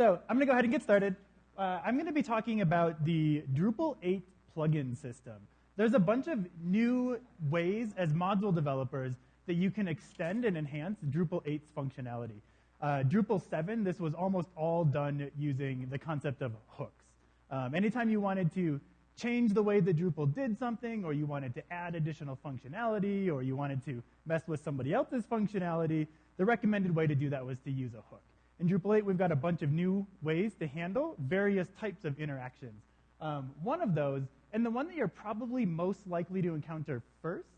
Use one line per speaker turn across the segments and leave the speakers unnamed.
So I'm going to go ahead and get started. Uh, I'm going to be talking about the Drupal 8 plugin system. There's a bunch of new ways as module developers that you can extend and enhance Drupal 8's functionality. Uh, Drupal 7, this was almost all done using the concept of hooks. Um, anytime you wanted to change the way that Drupal did something, or you wanted to add additional functionality, or you wanted to mess with somebody else's functionality, the recommended way to do that was to use a hook. In Drupal 8, we've got a bunch of new ways to handle various types of interactions. Um, one of those, and the one that you're probably most likely to encounter first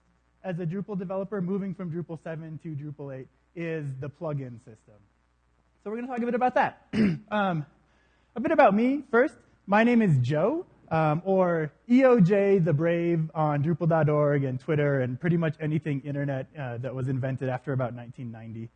as a Drupal developer moving from Drupal 7 to Drupal 8, is the plugin system. So we're going to talk a bit about that. um, a bit about me first. My name is Joe, um, or EOJ the Brave on Drupal.org and Twitter and pretty much anything internet uh, that was invented after about 1990.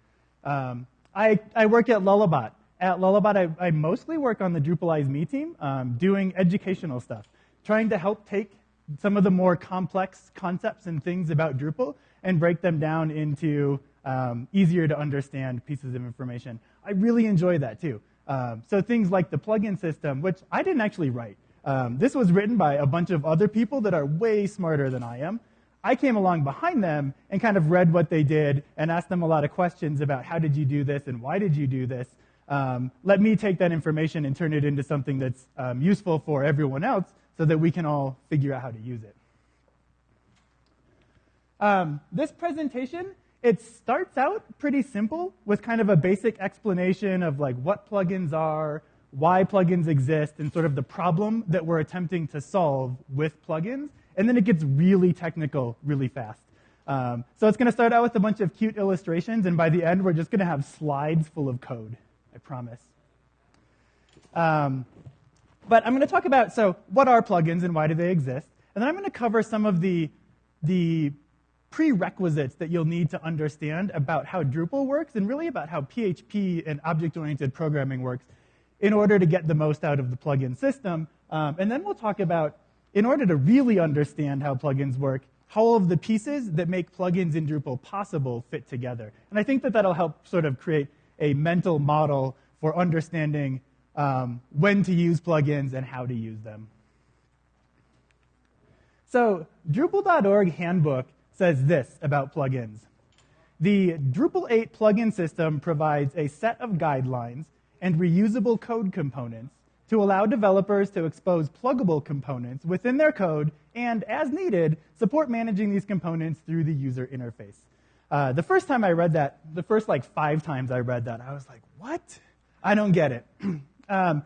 Um, I, I work at Lullabot. At Lullabot, I, I mostly work on the Drupalize Me team, um, doing educational stuff, trying to help take some of the more complex concepts and things about Drupal and break them down into um, easier to understand pieces of information. I really enjoy that too. Um, so things like the plugin system, which I didn't actually write. Um, this was written by a bunch of other people that are way smarter than I am. I came along behind them and kind of read what they did and asked them a lot of questions about how did you do this and why did you do this. Um, let me take that information and turn it into something that's um, useful for everyone else so that we can all figure out how to use it. Um, this presentation it starts out pretty simple with kind of a basic explanation of like what plugins are, why plugins exist, and sort of the problem that we're attempting to solve with plugins. And then it gets really technical really fast. Um, so it's going to start out with a bunch of cute illustrations, and by the end, we're just going to have slides full of code. I promise. Um, but I'm going to talk about so what are plugins and why do they exist, and then I'm going to cover some of the the prerequisites that you'll need to understand about how Drupal works and really about how PHP and object-oriented programming works in order to get the most out of the plugin system. Um, and then we'll talk about, in order to really understand how plugins work, how all of the pieces that make plugins in Drupal possible fit together. And I think that that'll help sort of create a mental model for understanding um, when to use plugins and how to use them. So Drupal.org handbook says this about plugins. The Drupal 8 plugin system provides a set of guidelines and reusable code components to allow developers to expose pluggable components within their code and, as needed, support managing these components through the user interface. Uh, the first time I read that, the first like five times I read that, I was like, what? I don't get it. um,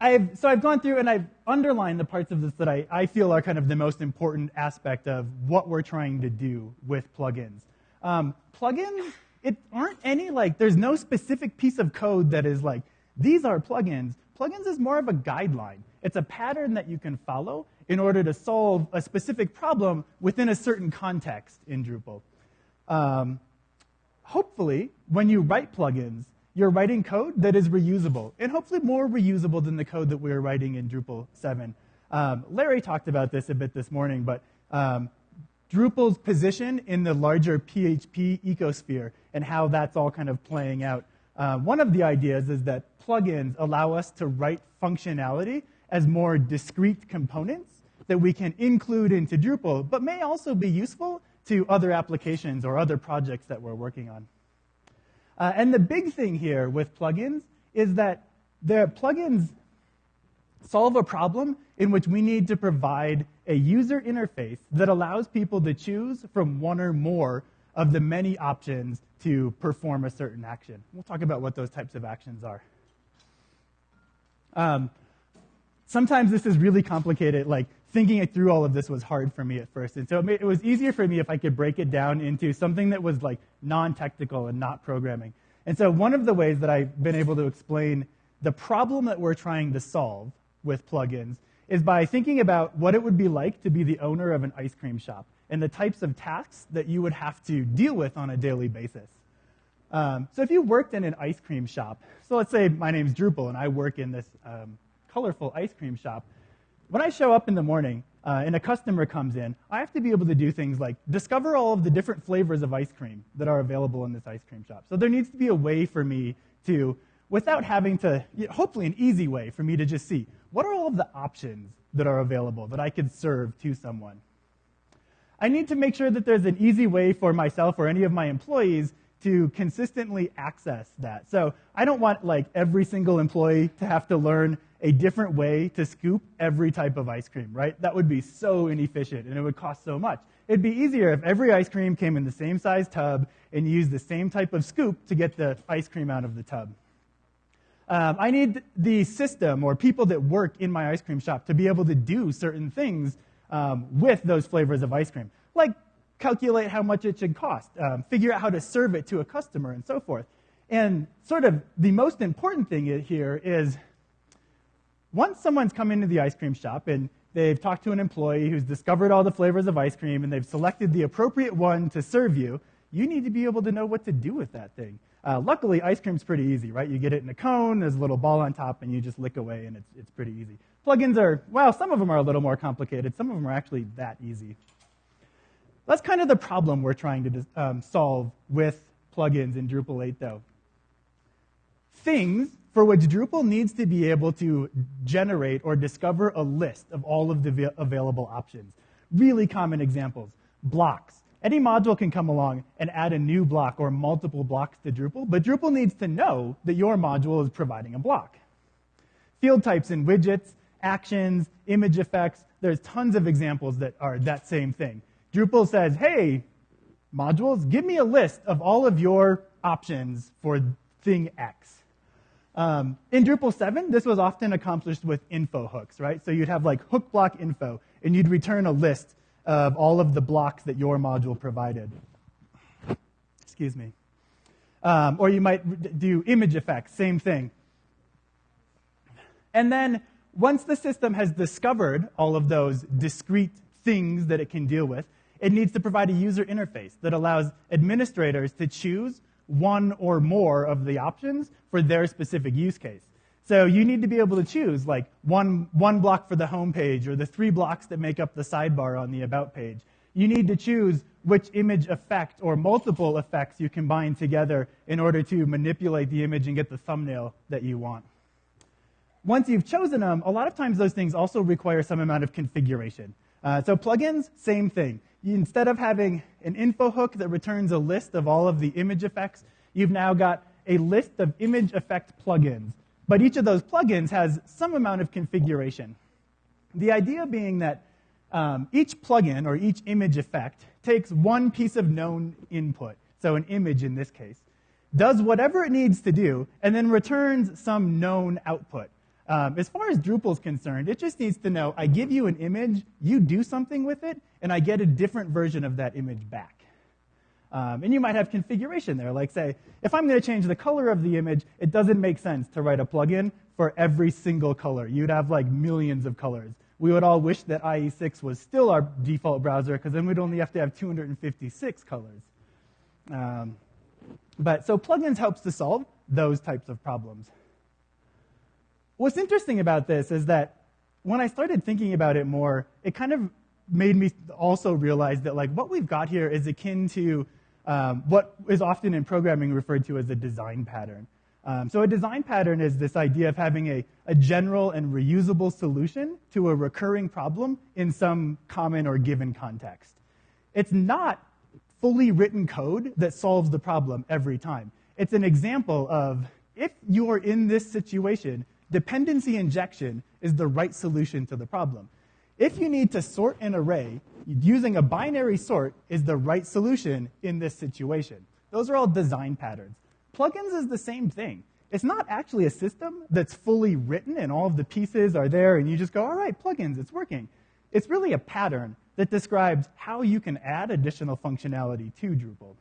I've, so I've gone through and I've underlined the parts of this that I, I feel are kind of the most important aspect of what we're trying to do with plugins. Um, plugins, it aren't any like, there's no specific piece of code that is like, these are plugins. Plugins is more of a guideline. It's a pattern that you can follow in order to solve a specific problem within a certain context in Drupal. Um, hopefully, when you write plugins, you're writing code that is reusable, and hopefully more reusable than the code that we are writing in Drupal 7. Um, Larry talked about this a bit this morning, but um, Drupal's position in the larger PHP ecosphere and how that's all kind of playing out. Uh, one of the ideas is that plugins allow us to write functionality as more discrete components that we can include into Drupal, but may also be useful to other applications or other projects that we're working on. Uh, and the big thing here with plugins is that the plugins solve a problem in which we need to provide a user interface that allows people to choose from one or more of the many options to perform a certain action. We'll talk about what those types of actions are. Um, sometimes this is really complicated. Like thinking it through all of this was hard for me at first. And so it, made, it was easier for me if I could break it down into something that was like non-technical and not programming. And so one of the ways that I've been able to explain the problem that we're trying to solve with plugins is by thinking about what it would be like to be the owner of an ice cream shop and the types of tasks that you would have to deal with on a daily basis. Um, so if you worked in an ice cream shop, so let's say my name's Drupal and I work in this um, colorful ice cream shop, when I show up in the morning uh, and a customer comes in, I have to be able to do things like discover all of the different flavors of ice cream that are available in this ice cream shop. So there needs to be a way for me to, without having to, hopefully, an easy way for me to just see what are all of the options that are available that I could serve to someone. I need to make sure that there's an easy way for myself or any of my employees to consistently access that. So I don't want like every single employee to have to learn a different way to scoop every type of ice cream, right? That would be so inefficient and it would cost so much. It'd be easier if every ice cream came in the same size tub and used the same type of scoop to get the ice cream out of the tub. Um, I need the system or people that work in my ice cream shop to be able to do certain things um, with those flavors of ice cream, like calculate how much it should cost, um, figure out how to serve it to a customer, and so forth. And sort of the most important thing here is once someone's come into the ice cream shop and they've talked to an employee who's discovered all the flavors of ice cream and they've selected the appropriate one to serve you, you need to be able to know what to do with that thing. Uh, luckily, ice cream's pretty easy, right? You get it in a cone, there's a little ball on top, and you just lick away, and it's, it's pretty easy. Plugins are, well, some of them are a little more complicated. Some of them are actually that easy. That's kind of the problem we're trying to um, solve with plugins in Drupal 8, though. Things for which Drupal needs to be able to generate or discover a list of all of the available options. Really common examples. Blocks. Any module can come along and add a new block or multiple blocks to Drupal, but Drupal needs to know that your module is providing a block. Field types and widgets, actions, image effects, there's tons of examples that are that same thing. Drupal says, hey, modules, give me a list of all of your options for thing X. Um, in Drupal 7, this was often accomplished with info hooks, right? So you'd have like hook block info, and you'd return a list of all of the blocks that your module provided. Excuse me. Um, or you might do image effects, same thing. And then once the system has discovered all of those discrete things that it can deal with, it needs to provide a user interface that allows administrators to choose one or more of the options for their specific use case. So you need to be able to choose like one, one block for the home page or the three blocks that make up the sidebar on the about page. You need to choose which image effect or multiple effects you combine together in order to manipulate the image and get the thumbnail that you want. Once you've chosen them, a lot of times those things also require some amount of configuration. Uh, so plugins, same thing. Instead of having an info hook that returns a list of all of the image effects, you've now got a list of image effect plugins but each of those plugins has some amount of configuration. The idea being that um, each plugin or each image effect takes one piece of known input, so an image in this case, does whatever it needs to do, and then returns some known output. Um, as far as Drupal is concerned, it just needs to know I give you an image, you do something with it, and I get a different version of that image back. Um, and you might have configuration there, like say, if I'm going to change the color of the image, it doesn't make sense to write a plugin for every single color. You'd have like millions of colors. We would all wish that IE6 was still our default browser, because then we'd only have to have 256 colors. Um, but so plugins helps to solve those types of problems. What's interesting about this is that when I started thinking about it more, it kind of made me also realize that like what we've got here is akin to um, what is often in programming referred to as a design pattern. Um, so a design pattern is this idea of having a, a general and reusable solution to a recurring problem in some common or given context. It's not fully written code that solves the problem every time. It's an example of if you are in this situation, dependency injection is the right solution to the problem. If you need to sort an array, using a binary sort is the right solution in this situation. Those are all design patterns. Plugins is the same thing. It's not actually a system that's fully written and all of the pieces are there and you just go, all right, plugins, it's working. It's really a pattern that describes how you can add additional functionality to Drupal.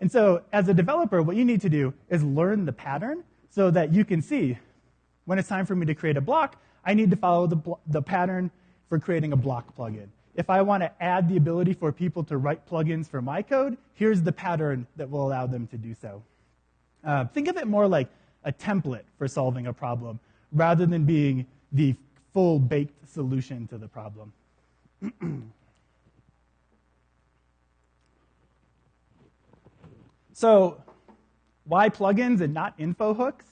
And so, as a developer, what you need to do is learn the pattern so that you can see when it's time for me to create a block, I need to follow the, the pattern for creating a block plugin. If I want to add the ability for people to write plugins for my code, here's the pattern that will allow them to do so. Uh, think of it more like a template for solving a problem rather than being the full baked solution to the problem. so, why plugins and not info hooks?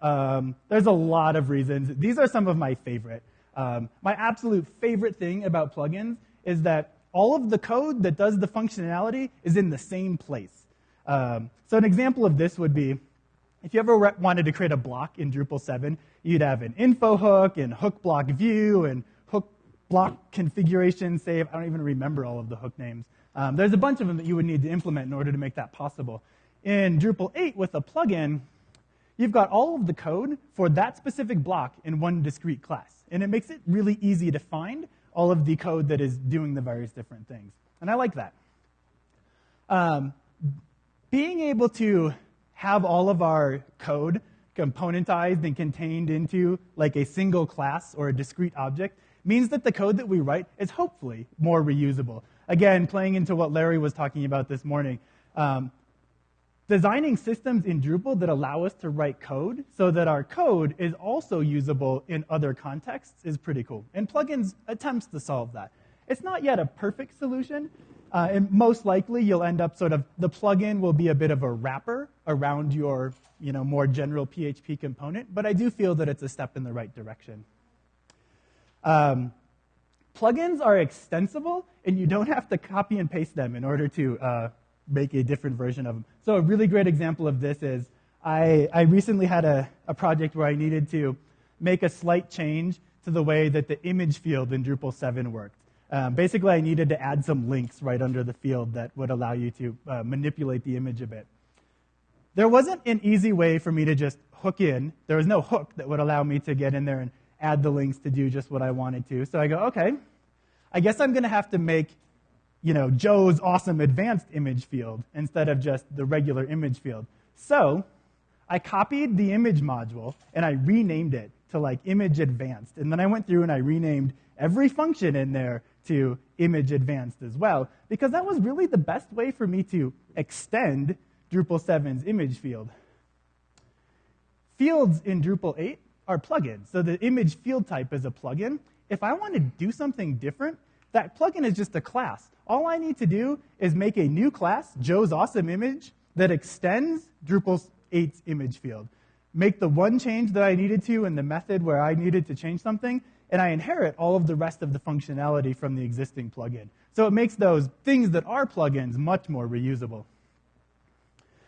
Um, there's a lot of reasons. These are some of my favorite. Um, my absolute favorite thing about plugins is that all of the code that does the functionality is in the same place. Um, so an example of this would be if you ever wanted to create a block in Drupal 7, you'd have an info hook and hook block view and hook block configuration save. I don't even remember all of the hook names. Um, there's a bunch of them that you would need to implement in order to make that possible. In Drupal 8 with a plugin, you've got all of the code for that specific block in one discrete class. And it makes it really easy to find all of the code that is doing the various different things. And I like that. Um, being able to have all of our code componentized and contained into like a single class or a discrete object means that the code that we write is hopefully more reusable. Again, playing into what Larry was talking about this morning, um, designing systems in Drupal that allow us to write code so that our code is also usable in other contexts is pretty cool. And plugins attempts to solve that. It's not yet a perfect solution. Uh, and most likely you'll end up sort of, the plugin will be a bit of a wrapper around your you know, more general PHP component, but I do feel that it's a step in the right direction. Um, plugins are extensible, and you don't have to copy and paste them in order to uh, make a different version of them. So a really great example of this is I, I recently had a, a project where I needed to make a slight change to the way that the image field in Drupal 7 worked. Um, basically, I needed to add some links right under the field that would allow you to uh, manipulate the image a bit. There wasn't an easy way for me to just hook in. There was no hook that would allow me to get in there and add the links to do just what I wanted to. So I go, okay, I guess I'm going to have to make you know, Joe's awesome advanced image field instead of just the regular image field. So I copied the image module and I renamed it to like image advanced. And then I went through and I renamed every function in there to image advanced as well, because that was really the best way for me to extend Drupal 7's image field. Fields in Drupal 8 are plugins. So the image field type is a plugin. If I want to do something different, that plugin is just a class. All I need to do is make a new class, Joe's Awesome Image, that extends Drupal 8's image field. Make the one change that I needed to in the method where I needed to change something, and I inherit all of the rest of the functionality from the existing plugin. So it makes those things that are plugins much more reusable.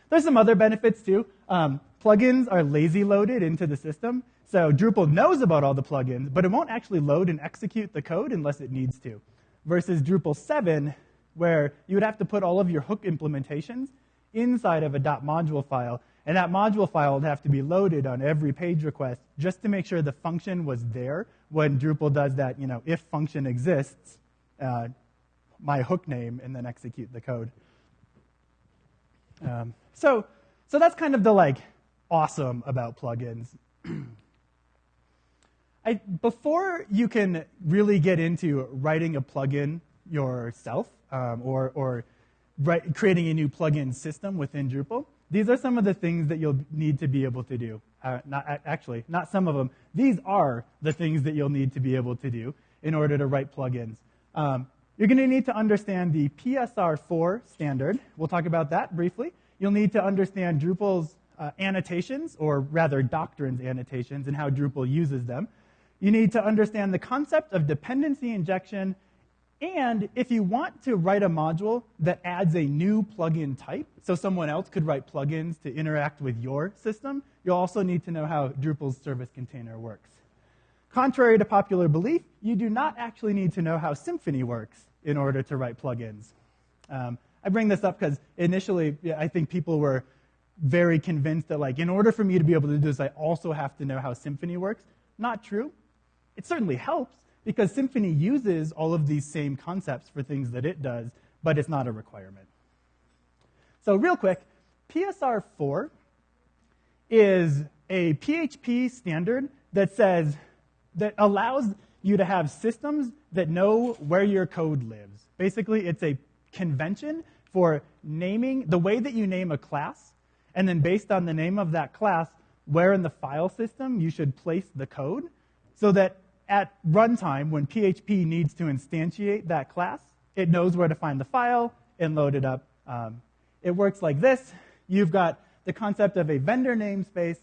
There's some other benefits too. Um, plugins are lazy loaded into the system. So Drupal knows about all the plugins, but it won't actually load and execute the code unless it needs to versus Drupal 7, where you would have to put all of your hook implementations inside of a .module file, and that module file would have to be loaded on every page request just to make sure the function was there when Drupal does that, you know, if function exists, uh, my hook name, and then execute the code. Um, so, so that's kind of the like awesome about plugins. I, before you can really get into writing a plugin yourself um, or, or write, creating a new plugin system within Drupal, these are some of the things that you'll need to be able to do. Uh, not, actually, not some of them. These are the things that you'll need to be able to do in order to write plugins. Um, you're going to need to understand the PSR4 standard. We'll talk about that briefly. You'll need to understand Drupal's uh, annotations, or rather Doctrine's annotations, and how Drupal uses them. You need to understand the concept of dependency injection. And if you want to write a module that adds a new plugin type, so someone else could write plugins to interact with your system, you'll also need to know how Drupal's service container works. Contrary to popular belief, you do not actually need to know how Symfony works in order to write plugins. Um, I bring this up because initially I think people were very convinced that like in order for me to be able to do this, I also have to know how Symfony works. Not true. It certainly helps because Symfony uses all of these same concepts for things that it does, but it's not a requirement. So, real quick, PSR 4 is a PHP standard that says, that allows you to have systems that know where your code lives. Basically, it's a convention for naming the way that you name a class, and then based on the name of that class, where in the file system you should place the code so that at runtime, when PHP needs to instantiate that class, it knows where to find the file and load it up. Um, it works like this. You've got the concept of a vendor namespace,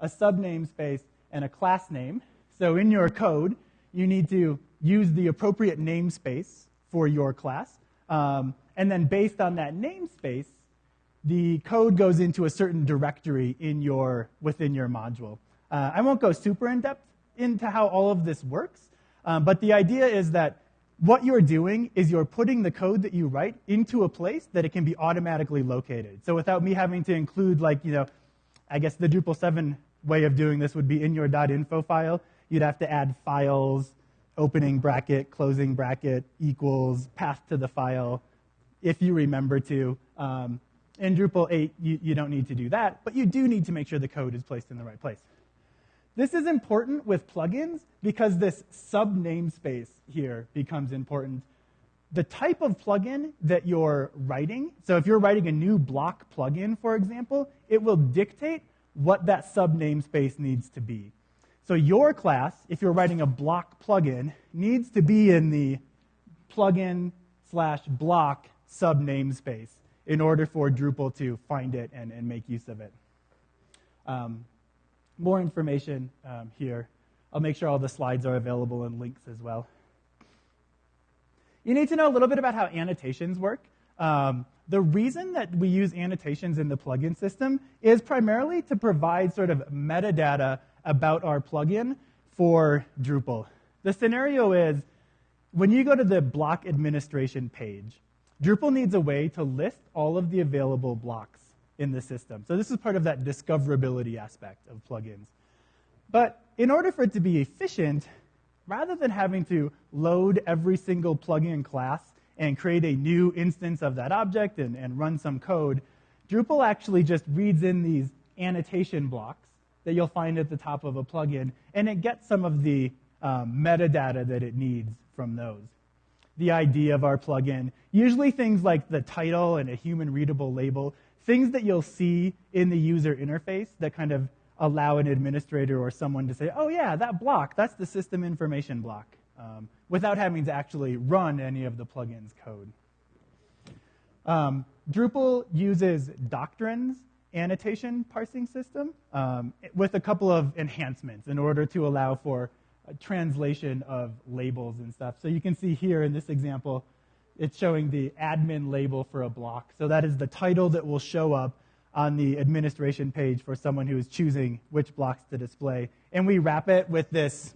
a subnamespace, and a class name. So in your code, you need to use the appropriate namespace for your class. Um, and then based on that namespace, the code goes into a certain directory in your, within your module. Uh, I won't go super in depth into how all of this works, um, but the idea is that what you're doing is you're putting the code that you write into a place that it can be automatically located. So without me having to include, like, you know, I guess the Drupal 7 way of doing this would be in your .info file. You'd have to add files, opening bracket, closing bracket, equals, path to the file, if you remember to. Um, in Drupal 8, you, you don't need to do that, but you do need to make sure the code is placed in the right place. This is important with plugins because this sub namespace here becomes important. The type of plugin that you're writing, so if you're writing a new block plugin, for example, it will dictate what that sub namespace needs to be. So your class, if you're writing a block plugin, needs to be in the plugin slash block sub namespace in order for Drupal to find it and, and make use of it. Um, more information um, here. I'll make sure all the slides are available and links as well. You need to know a little bit about how annotations work. Um, the reason that we use annotations in the plugin system is primarily to provide sort of metadata about our plugin for Drupal. The scenario is when you go to the block administration page, Drupal needs a way to list all of the available blocks in the system. So this is part of that discoverability aspect of plugins. But in order for it to be efficient, rather than having to load every single plugin class and create a new instance of that object and, and run some code, Drupal actually just reads in these annotation blocks that you'll find at the top of a plugin, and it gets some of the um, metadata that it needs from those. The ID of our plugin, usually things like the title and a human readable label, things that you'll see in the user interface that kind of allow an administrator or someone to say, oh, yeah, that block, that's the system information block, um, without having to actually run any of the plugin's code. Um, Drupal uses Doctrine's annotation parsing system um, with a couple of enhancements in order to allow for translation of labels and stuff. So you can see here in this example, it's showing the admin label for a block. So that is the title that will show up on the administration page for someone who is choosing which blocks to display. And we wrap it with this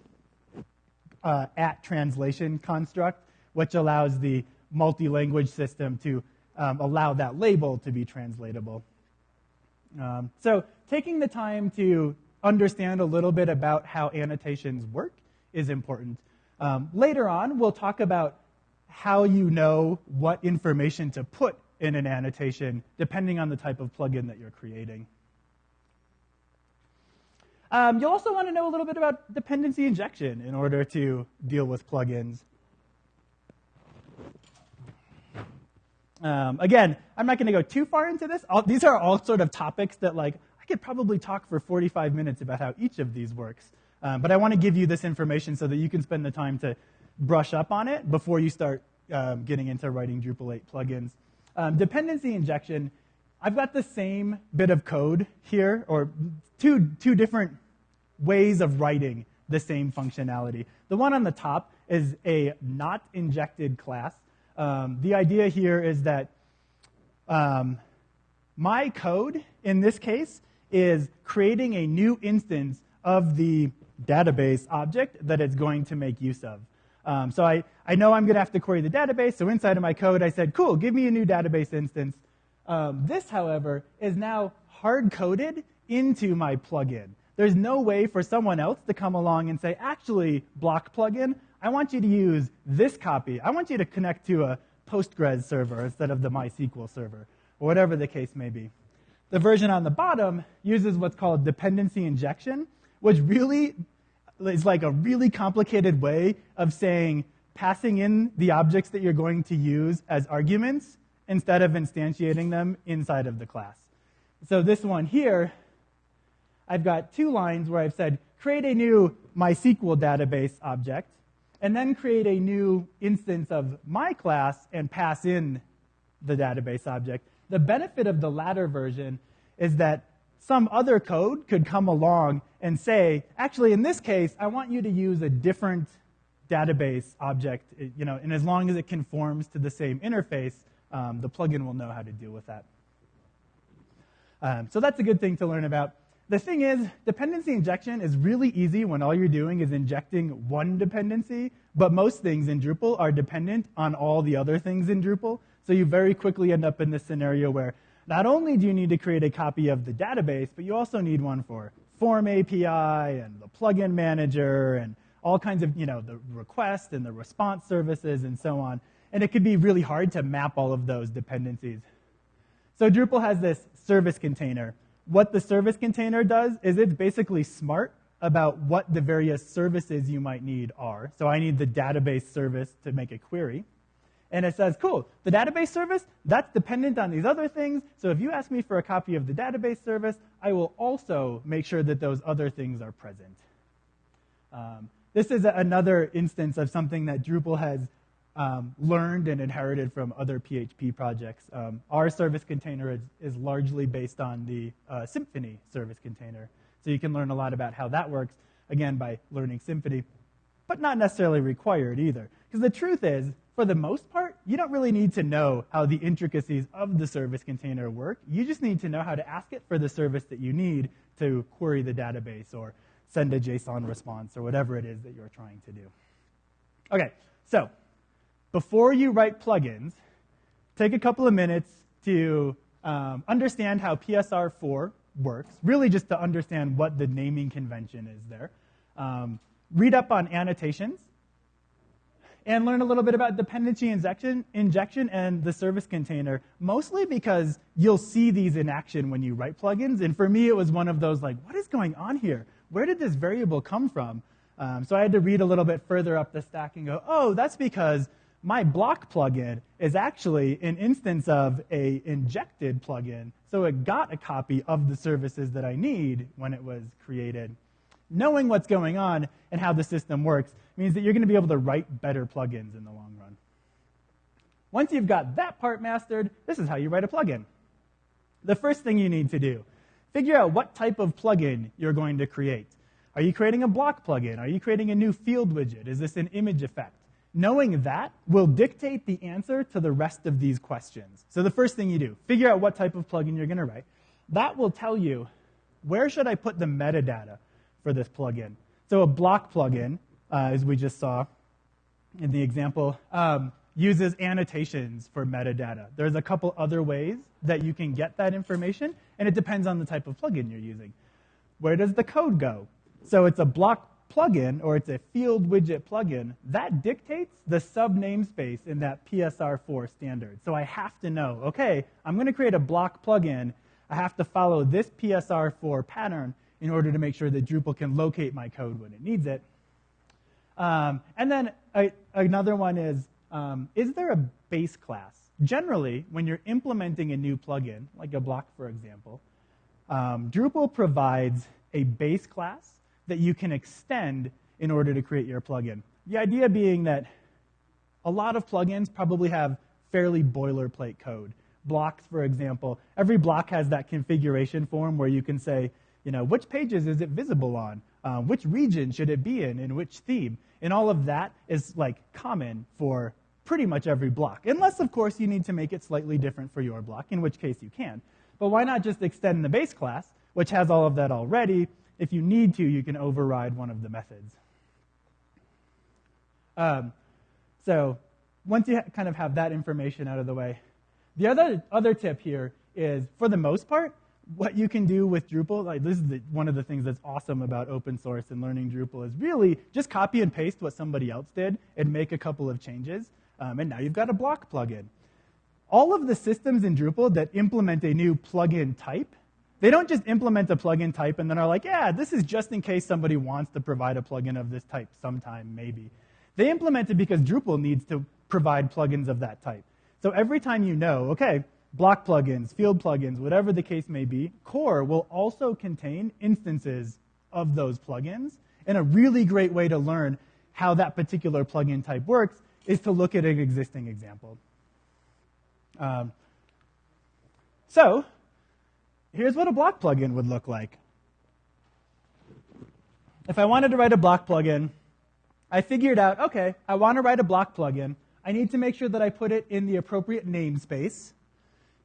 uh, at translation construct, which allows the multi language system to um, allow that label to be translatable. Um, so, taking the time to understand a little bit about how annotations work is important. Um, later on, we'll talk about how you know what information to put in an annotation, depending on the type of plugin that you're creating. Um, you'll also want to know a little bit about dependency injection in order to deal with plugins. Um, again, I'm not going to go too far into this. All, these are all sort of topics that, like, I could probably talk for 45 minutes about how each of these works. Um, but I want to give you this information so that you can spend the time to brush up on it before you start um, getting into writing Drupal 8 plugins. Um, dependency injection, I've got the same bit of code here, or two, two different ways of writing the same functionality. The one on the top is a not injected class. Um, the idea here is that um, my code, in this case, is creating a new instance of the database object that it's going to make use of. Um, so I, I know I'm going to have to query the database. So inside of my code, I said, cool, give me a new database instance. Um, this, however, is now hard coded into my plugin. There's no way for someone else to come along and say, actually, block plugin, I want you to use this copy. I want you to connect to a Postgres server instead of the MySQL server, or whatever the case may be. The version on the bottom uses what's called dependency injection, which really is like a really complicated way of saying passing in the objects that you're going to use as arguments instead of instantiating them inside of the class. So this one here, I've got two lines where I've said create a new MySQL database object, and then create a new instance of my class and pass in the database object. The benefit of the latter version is that some other code could come along and say, actually, in this case, I want you to use a different database object, you know, and as long as it conforms to the same interface, um, the plugin will know how to deal with that. Um, so that's a good thing to learn about. The thing is, dependency injection is really easy when all you're doing is injecting one dependency, but most things in Drupal are dependent on all the other things in Drupal. So you very quickly end up in this scenario where not only do you need to create a copy of the database, but you also need one for Form API and the plugin manager and all kinds of, you know, the request and the response services and so on. And it could be really hard to map all of those dependencies. So Drupal has this service container. What the service container does is it's basically smart about what the various services you might need are. So I need the database service to make a query. And it says, cool, the database service, that's dependent on these other things. So if you ask me for a copy of the database service, I will also make sure that those other things are present. Um, this is another instance of something that Drupal has um, learned and inherited from other PHP projects. Um, our service container is, is, largely based on the uh, Symfony service container. So you can learn a lot about how that works, again, by learning Symfony, but not necessarily required either. Because the truth is, for the most part, you don't really need to know how the intricacies of the service container work. You just need to know how to ask it for the service that you need to query the database or send a JSON response or whatever it is that you're trying to do. Okay, so before you write plugins, take a couple of minutes to um, understand how PSR4 works, really just to understand what the naming convention is there. Um, read up on annotations and learn a little bit about dependency injection, injection and the service container, mostly because you'll see these in action when you write plugins. And for me, it was one of those like, what is going on here? Where did this variable come from? Um, so I had to read a little bit further up the stack and go, oh, that's because my block plugin is actually an instance of a injected plugin. So it got a copy of the services that I need when it was created. Knowing what's going on and how the system works means that you're going to be able to write better plugins in the long run. Once you've got that part mastered, this is how you write a plugin. The first thing you need to do, figure out what type of plugin you're going to create. Are you creating a block plugin? Are you creating a new field widget? Is this an image effect? Knowing that will dictate the answer to the rest of these questions. So the first thing you do, figure out what type of plugin you're going to write. That will tell you where should I put the metadata for this plugin. So a block plugin uh, as we just saw in the example, um, uses annotations for metadata. There's a couple other ways that you can get that information, and it depends on the type of plugin you're using. Where does the code go? So it's a block plugin or it's a field widget plugin. That dictates the sub namespace in that PSR4 standard. So I have to know, okay, I'm going to create a block plugin. I have to follow this PSR4 pattern in order to make sure that Drupal can locate my code when it needs it. Um, and then a, another one is, um, is there a base class? Generally, when you're implementing a new plugin, like a block, for example, um, Drupal provides a base class that you can extend in order to create your plugin. The idea being that a lot of plugins probably have fairly boilerplate code. Blocks, for example, every block has that configuration form where you can say, you know, which pages is it visible on? Uh, which region should it be in, in which theme? And all of that is like common for pretty much every block. Unless, of course, you need to make it slightly different for your block, in which case you can. But why not just extend the base class, which has all of that already? If you need to, you can override one of the methods. Um, so once you kind of have that information out of the way, the other, other tip here is, for the most part, what you can do with Drupal, like this is the, one of the things that's awesome about open source and learning Drupal is really just copy and paste what somebody else did and make a couple of changes, um, and now you've got a block plugin. All of the systems in Drupal that implement a new plugin type, they don't just implement a plugin type and then are like, yeah, this is just in case somebody wants to provide a plugin of this type sometime, maybe. They implement it because Drupal needs to provide plugins of that type. So every time you know, okay, block plugins, field plugins, whatever the case may be, core will also contain instances of those plugins. And a really great way to learn how that particular plugin type works is to look at an existing example. Um, so, here's what a block plugin would look like. If I wanted to write a block plugin, I figured out, okay, I want to write a block plugin. I need to make sure that I put it in the appropriate namespace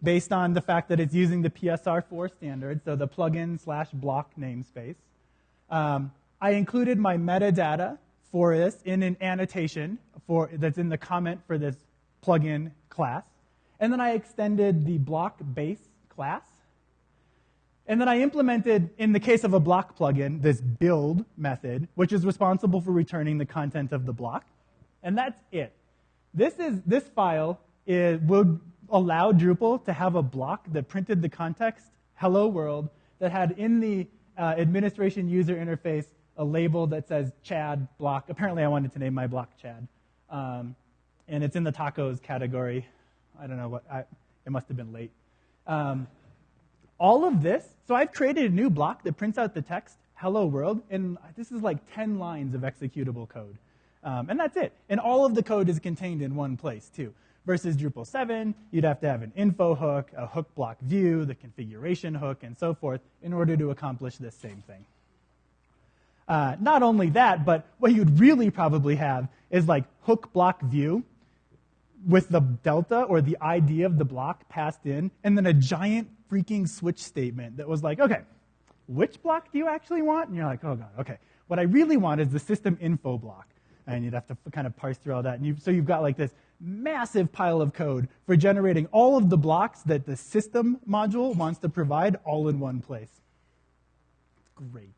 based on the fact that it's using the PSR4 standard, so the plugin slash block namespace. Um, I included my metadata for this in an annotation for, that's in the comment for this plugin class. And then I extended the block base class. And then I implemented, in the case of a block plugin, this build method, which is responsible for returning the content of the block. And that's it. This, is, this file is, would allow Drupal to have a block that printed the context, hello world, that had in the uh, administration user interface a label that says Chad block. Apparently, I wanted to name my block Chad. Um, and it's in the tacos category. I don't know what, I, it must have been late. Um, all of this, so I've created a new block that prints out the text, hello world, and this is like 10 lines of executable code. Um, and that's it. And all of the code is contained in one place, too. Versus Drupal 7, you'd have to have an info hook, a hook block view, the configuration hook, and so forth in order to accomplish this same thing. Uh, not only that, but what you'd really probably have is like hook block view with the delta or the ID of the block passed in, and then a giant freaking switch statement that was like, okay, which block do you actually want? And you're like, oh god, okay. What I really want is the system info block. And you'd have to kind of parse through all that. And you, so you've got like this massive pile of code for generating all of the blocks that the system module wants to provide all in one place. Great.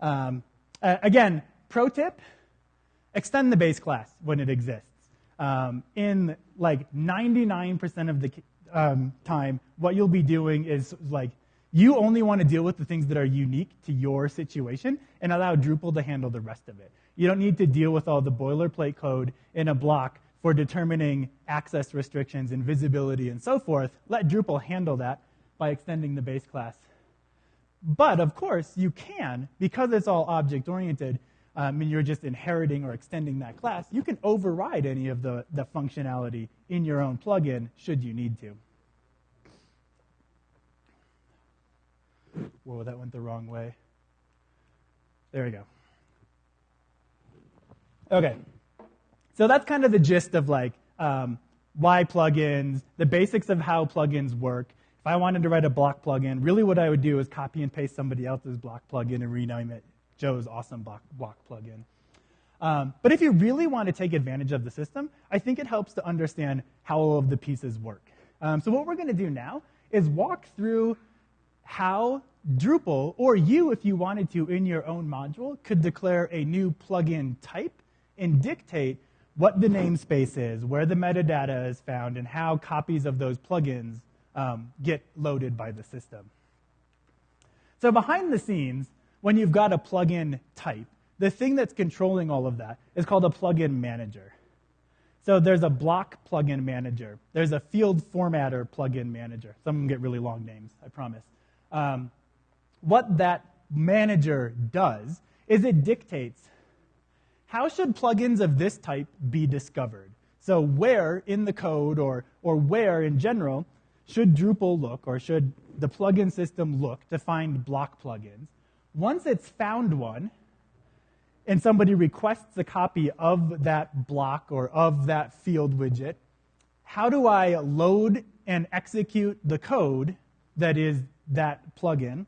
Um, uh, again, pro tip extend the base class when it exists. Um, in like 99% of the um, time, what you'll be doing is like you only want to deal with the things that are unique to your situation and allow Drupal to handle the rest of it. You don't need to deal with all the boilerplate code in a block for determining access restrictions and visibility and so forth. Let Drupal handle that by extending the base class. But of course, you can, because it's all object oriented, um, and you're just inheriting or extending that class, you can override any of the, the functionality in your own plugin should you need to. Whoa, that went the wrong way. There we go. Okay, so that's kind of the gist of like um, why plugins, the basics of how plugins work. If I wanted to write a block plugin, really what I would do is copy and paste somebody else's block plugin and rename it Joe's awesome block, block plugin. Um, but if you really want to take advantage of the system, I think it helps to understand how all of the pieces work. Um, so what we're going to do now is walk through how Drupal, or you if you wanted to in your own module, could declare a new plugin type and dictate what the namespace is, where the metadata is found, and how copies of those plugins um, get loaded by the system. So behind the scenes, when you've got a plugin type, the thing that's controlling all of that is called a plugin manager. So there's a block plugin manager. There's a field formatter plugin manager. Some of them get really long names, I promise. Um, what that manager does is it dictates how should plugins of this type be discovered? So where in the code or, or where in general should Drupal look or should the plugin system look to find block plugins? Once it's found one, and somebody requests a copy of that block or of that field widget, how do I load and execute the code that is that plugin?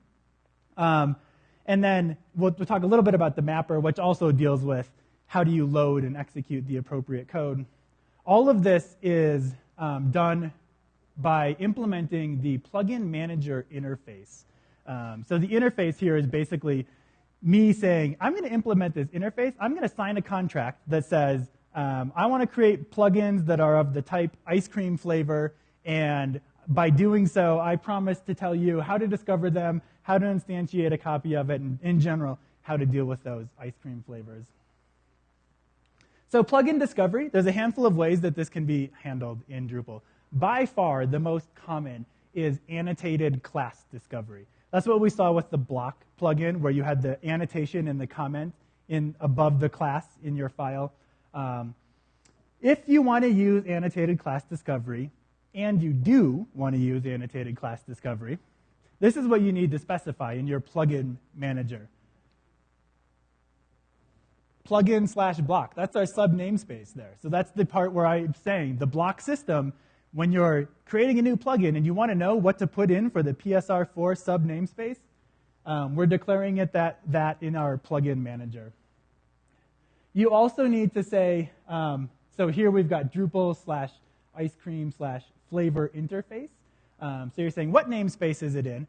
Um, and then we'll, we'll, talk a little bit about the mapper, which also deals with how do you load and execute the appropriate code. All of this is um, done by implementing the plugin manager interface. Um, so the interface here is basically me saying, I'm going to implement this interface. I'm going to sign a contract that says, um, I want to create plugins that are of the type ice cream flavor, and by doing so, I promise to tell you how to discover them, how to instantiate a copy of it, and in general, how to deal with those ice cream flavors. So plugin discovery, there's a handful of ways that this can be handled in Drupal. By far, the most common is annotated class discovery. That's what we saw with the block plugin, where you had the annotation and the comment in above the class in your file. Um, if you want to use annotated class discovery, and you do want to use annotated class discovery, This is what you need to specify in your plugin manager. Plugin slash block. That's our sub namespace there. So that's the part where I'm saying the block system, when you're creating a new plugin and you want to know what to put in for the PSR4 sub namespace, um, we're declaring it that, that in our plugin manager. You also need to say, um, so here we've got Drupal slash ice cream slash flavor interface. Um, so you're saying, what namespace is it in?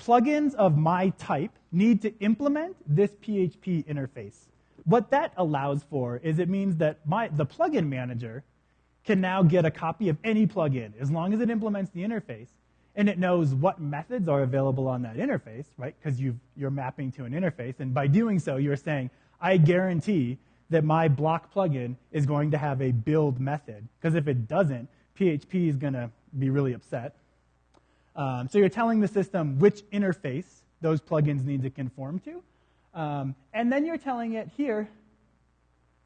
Plugins of my type need to implement this PHP interface. What that allows for is it means that my, the plugin manager can now get a copy of any plugin as long as it implements the interface and it knows what methods are available on that interface, right? Because you're mapping to an interface. And by doing so, you're saying, I guarantee that my block plugin is going to have a build method. Because if it doesn't, PHP is going to be really upset. Um, so you're telling the system which interface those plugins need to conform to. Um, and then you're telling it here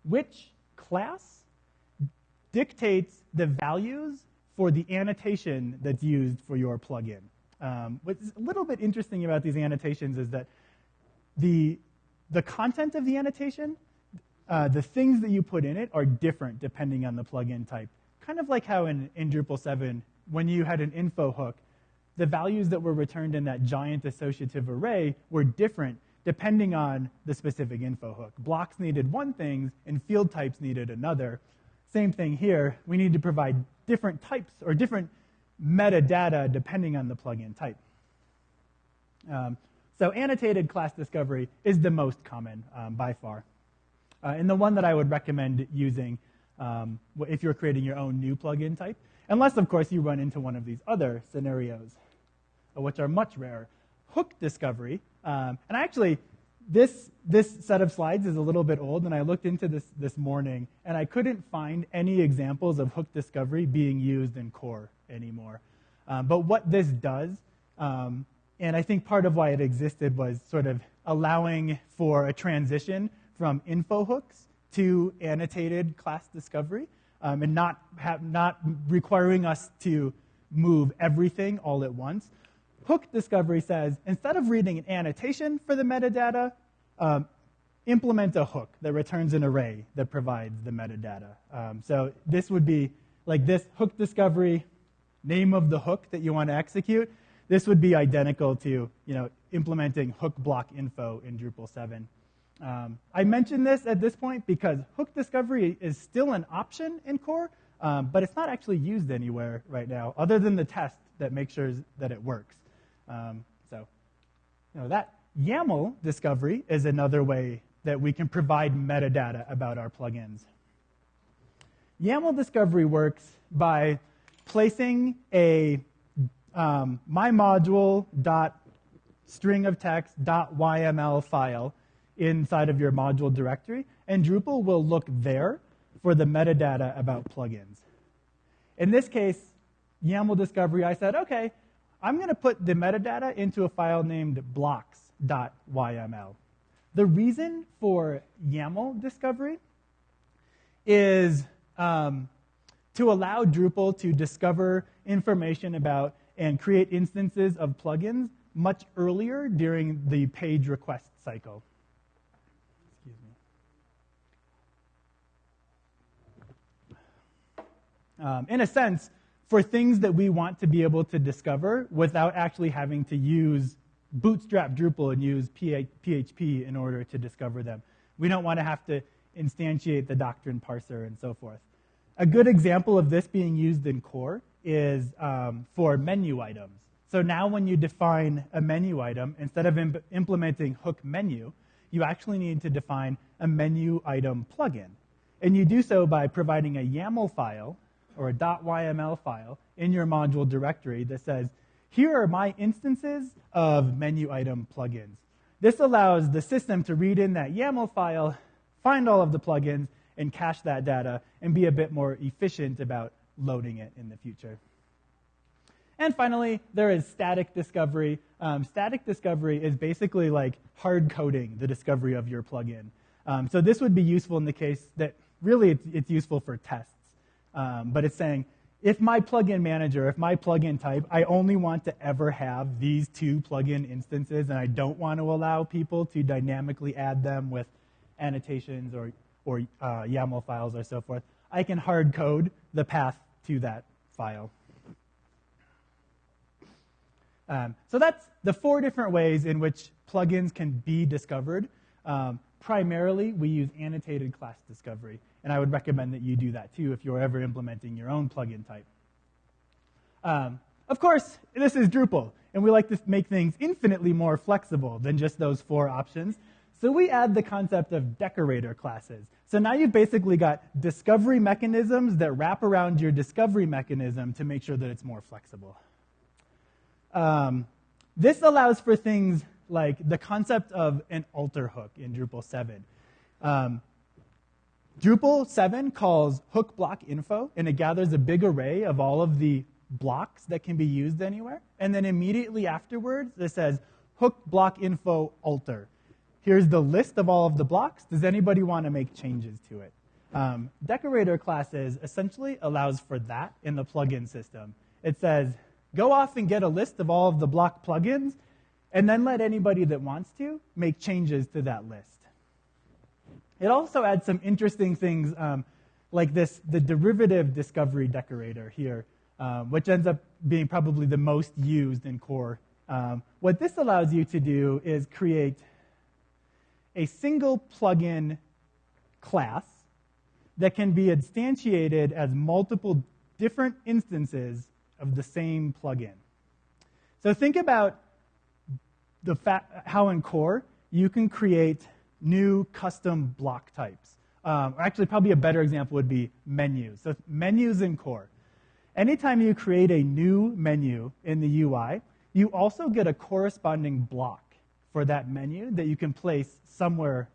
which class dictates the values for the annotation that's used for your plugin. Um, what's a little bit interesting about these annotations is that the, the content of the annotation, uh, the things that you put in it are different depending on the plugin type. Kind of like how in, in Drupal 7, when you had an info hook, the values that were returned in that giant associative array were different depending on the specific info hook. Blocks needed one thing and field types needed another. Same thing here. We need to provide different types or different metadata depending on the plugin type. Um, so annotated class discovery is the most common um, by far. Uh, and the one that I would recommend using um, if you're creating your own new plugin type, unless, of course, you run into one of these other scenarios, uh, which are much rarer. Hook discovery, um, and actually, this, this set of slides is a little bit old, and I looked into this this morning, and I couldn't find any examples of hook discovery being used in core anymore. Um, but what this does, um, and I think part of why it existed was sort of allowing for a transition from info hooks to annotated class discovery, um, and not, have, not requiring us to move everything all at once. Hook discovery says instead of reading an annotation for the metadata, um, implement a hook that returns an array that provides the metadata. Um, so this would be like this hook discovery, name of the hook that you want to execute. This would be identical to you know, implementing hook block info in Drupal 7. Um, I mention this at this point because hook discovery is still an option in core, um, but it's not actually used anywhere right now, other than the test that makes sure that it works. Um, so, you know, that YAML discovery is another way that we can provide metadata about our plugins. YAML discovery works by placing a um, my module dot string of text dot YML file inside of your module directory, and Drupal will look there for the metadata about plugins. In this case, YAML discovery, I said, okay, I'm going to put the metadata into a file named blocks.yml. The reason for YAML discovery is um, to allow Drupal to discover information about and create instances of plugins much earlier during the page request cycle. Excuse me. Um, in a sense, for things that we want to be able to discover without actually having to use bootstrap Drupal and use PHP in order to discover them. We don't want to have to instantiate the doctrine parser and so forth. A good example of this being used in core is um, for menu items. So now when you define a menu item, instead of imp- implementing hook menu, you actually need to define a menu item plugin. And you do so by providing a YAML file or a .yml file in your module directory that says, here are my instances of menu item plugins. This allows the system to read in that YAML file, find all of the plugins, and cache that data, and be a bit more efficient about loading it in the future. And finally, there is static discovery. Um, static discovery is basically like hard coding the discovery of your plugin. Um, so this would be useful in the case that really it's, it's useful for tests. Um, but it's saying if my plugin manager, if my plugin type, I only want to ever have these two plugin instances and I don't want to allow people to dynamically add them with annotations or, or uh, YAML files or so forth, I can hard code the path to that file. Um, so that's the four different ways in which plugins can be discovered. Um, primarily, we use annotated class discovery, and I would recommend that you do that too if you're ever implementing your own plugin type. Um, of course, this is Drupal, and we like to make things infinitely more flexible than just those four options. So we add the concept of decorator classes. So now you've basically got discovery mechanisms that wrap around your discovery mechanism to make sure that it's more flexible. Um, this allows for things like the concept of an alter hook in Drupal 7. Um, Drupal 7 calls hook block info, and it gathers a big array of all of the blocks that can be used anywhere. And then immediately afterwards, it says hook block info alter. Here's the list of all of the blocks. Does anybody want to make changes to it? Um, decorator classes essentially allows for that in the plugin system. It says, go off and get a list of all of the block plugins, and then let anybody that wants to make changes to that list. It also adds some interesting things um, like this, the derivative discovery decorator here, um, which ends up being probably the most used in core. Um, what this allows you to do is create a single plugin class that can be instantiated as multiple different instances of the same plugin. So think about the how in core you can create new custom block types. Um, actually, probably a better example would be menus. So menus in core. Anytime you create a new menu in the UI, you also get a corresponding block for that menu that you can place somewhere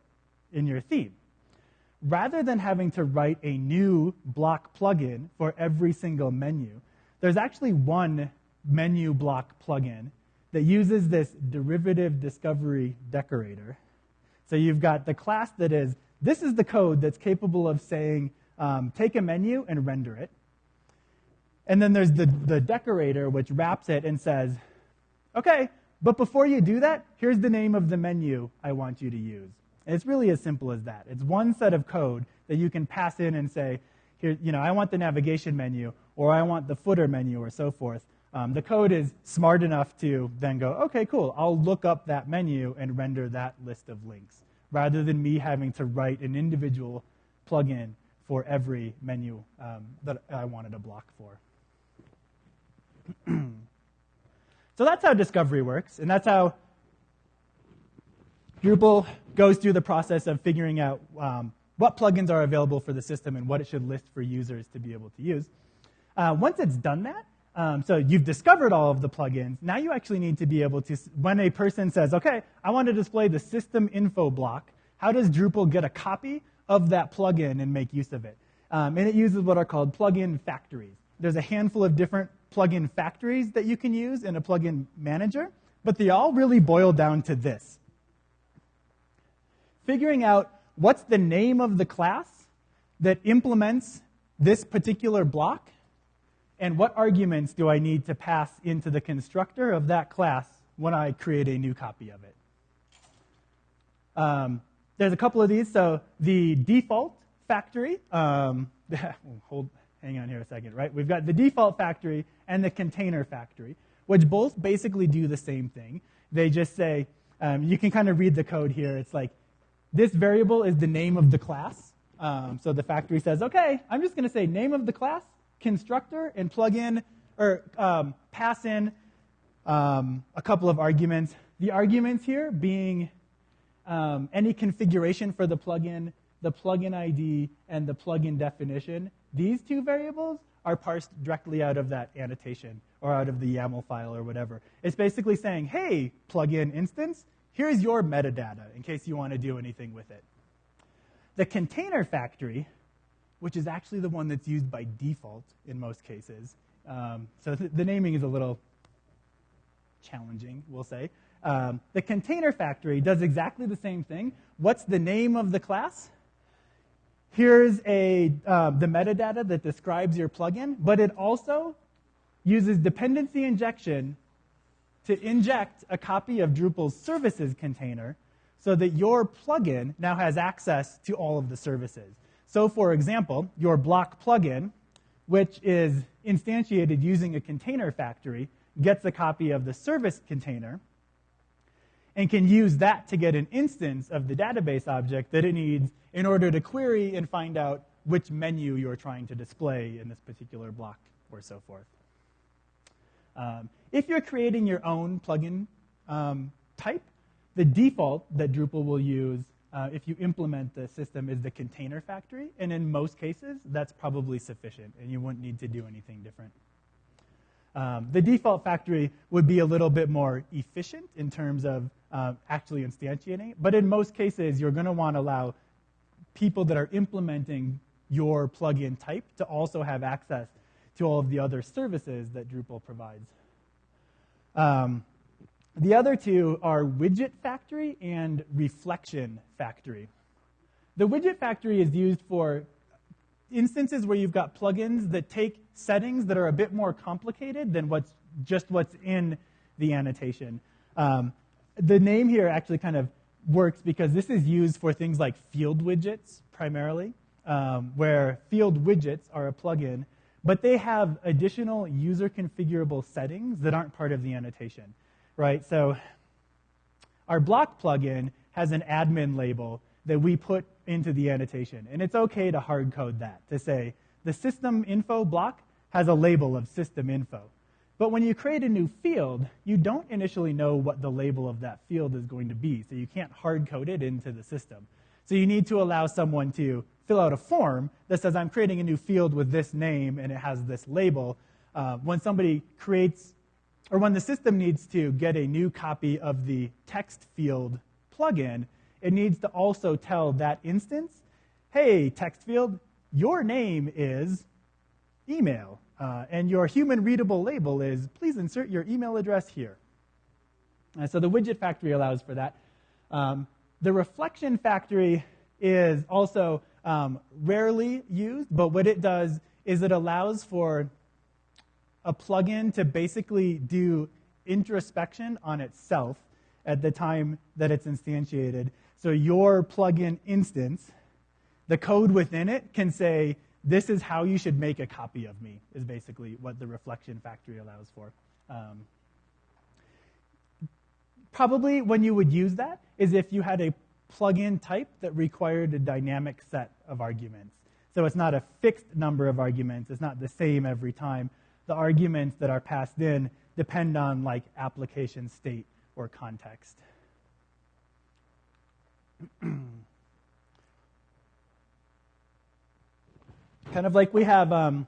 in your theme. Rather than having to write a new block plugin for every single menu, there's actually one menu block plugin that uses this derivative discovery decorator. So you've got the class that is, this is the code that's capable of saying, um, take a menu and render it. And then there's the, the decorator, which wraps it and says, okay, but before you do that, here's the name of the menu I want you to use. And it's really as simple as that. It's one set of code that you can pass in and say, here, you know, I want the navigation menu, or I want the footer menu, or so forth. Um, the code is smart enough to then go, okay, cool, I'll look up that menu and render that list of links, rather than me having to write an individual plugin for every menu um, that I wanted a block for. so that's how discovery works, and that's how Drupal goes through the process of figuring out um, what plugins are available for the system and what it should list for users to be able to use. Uh, once it's done that, um, so you've discovered all of the plugins. Now you actually need to be able to, when a person says, okay, I want to display the system info block, how does Drupal get a copy of that plugin and make use of it? Um, and it uses what are called plugin factories. There's a handful of different plugin factories that you can use in a plugin manager, but they all really boil down to this. Figuring out what's the name of the class that implements this particular block and what arguments do I need to pass into the constructor of that class when I create a new copy of it? Um, there's a couple of these. So the default factory, um, hold, hang on here a second, right? We've got the default factory and the container factory, which both basically do the same thing. They just say, um, you can kind of read the code here. It's like, this variable is the name of the class. Um, so the factory says, okay, I'm just going to say name of the class, constructor and plug in or um, pass in um, a couple of arguments. The arguments here being um, any configuration for the plugin, the plugin ID, and the plugin definition. These two variables are parsed directly out of that annotation or out of the YAML file or whatever. It's basically saying, hey, plugin instance, here's your metadata in case you want to do anything with it. The container factory which is actually the one that's used by default in most cases. Um, so th- the naming is a little challenging, we'll say. Um, the container factory does exactly the same thing. What's the name of the class? here's a, uh, the metadata that describes your plugin, but it also uses dependency injection to inject a copy of Drupal's services container so that your plugin now has access to all of the services. So, for example, your block plugin, which is instantiated using a container factory, gets a copy of the service container and can use that to get an instance of the database object that it needs in order to query and find out which menu you're trying to display in this particular block or so forth. Um, if you're creating your own plugin um, type, the default that Drupal will use uh, if you implement the system is the container factory, and in most cases, that's probably sufficient, and you wouldn't need to do anything different. Um, the default factory would be a little bit more efficient in terms of uh, actually instantiating, but in most cases, you're going to want to allow people that are implementing your plugin type to also have access to all of the other services that Drupal provides. Um, the other two are widget factory and reflection factory. The widget factory is used for instances where you've got plugins that take settings that are a bit more complicated than what's just what's in the annotation. Um, the name here actually kind of works because this is used for things like field widgets primarily, um, where field widgets are a plugin, but they have additional user configurable settings that aren't part of the annotation right? So our block plugin has an admin label that we put into the annotation. And it's okay to hard code that to say the system info block has a label of system info. But when you create a new field, you don't initially know what the label of that field is going to be. So you can't hard code it into the system. So you need to allow someone to fill out a form that says, I'm creating a new field with this name and it has this label. Uh, when somebody creates or when the system needs to get a new copy of the text field plugin, it needs to also tell that instance, hey, text field, your name is email, uh, and your human readable label is please insert your email address here. Uh, so the widget factory allows for that. Um, the reflection factory is also um, rarely used, but what it does is it allows for a plugin to basically do introspection on itself at the time that it's instantiated. So your plugin instance, the code within it can say, this is how you should make a copy of me, is basically what the reflection factory allows for. Um, probably when you would use that is if you had a plugin type that required a dynamic set of arguments. So it's not a fixed number of arguments, it's not the same every time, the arguments that are passed in depend on like application state or context. kind of like we have um,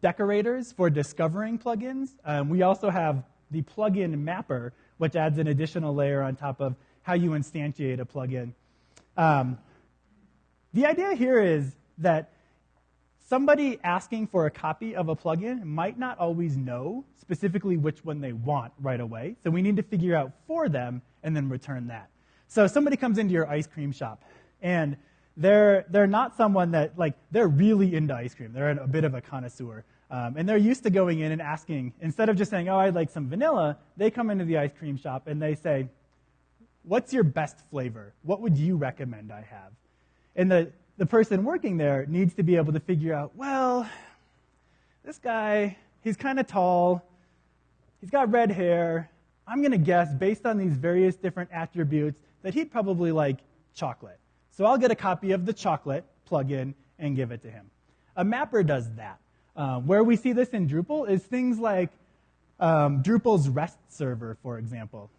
decorators for discovering plugins, um, we also have the plugin mapper, which adds an additional layer on top of how you instantiate a plugin. Um, the idea here is that somebody asking for a copy of a plugin might not always know specifically which one they want right away. So we need to figure out for them and then return that. So somebody comes into your ice cream shop and they're, they're not someone that, like, they're really into ice cream. They're a bit of a connoisseur. Um, and they're used to going in and asking, instead of just saying, oh, I'd like some vanilla, they come into the ice cream shop and they say, what's your best flavor? What would you recommend I have? And the, the person working there needs to be able to figure out, well, this guy, he's kind of tall, he's got red hair. I'm going to guess, based on these various different attributes, that he'd probably like chocolate. So I'll get a copy of the chocolate plugin and give it to him. A mapper does that. Um, where we see this in Drupal is things like um, Drupal's REST server, for example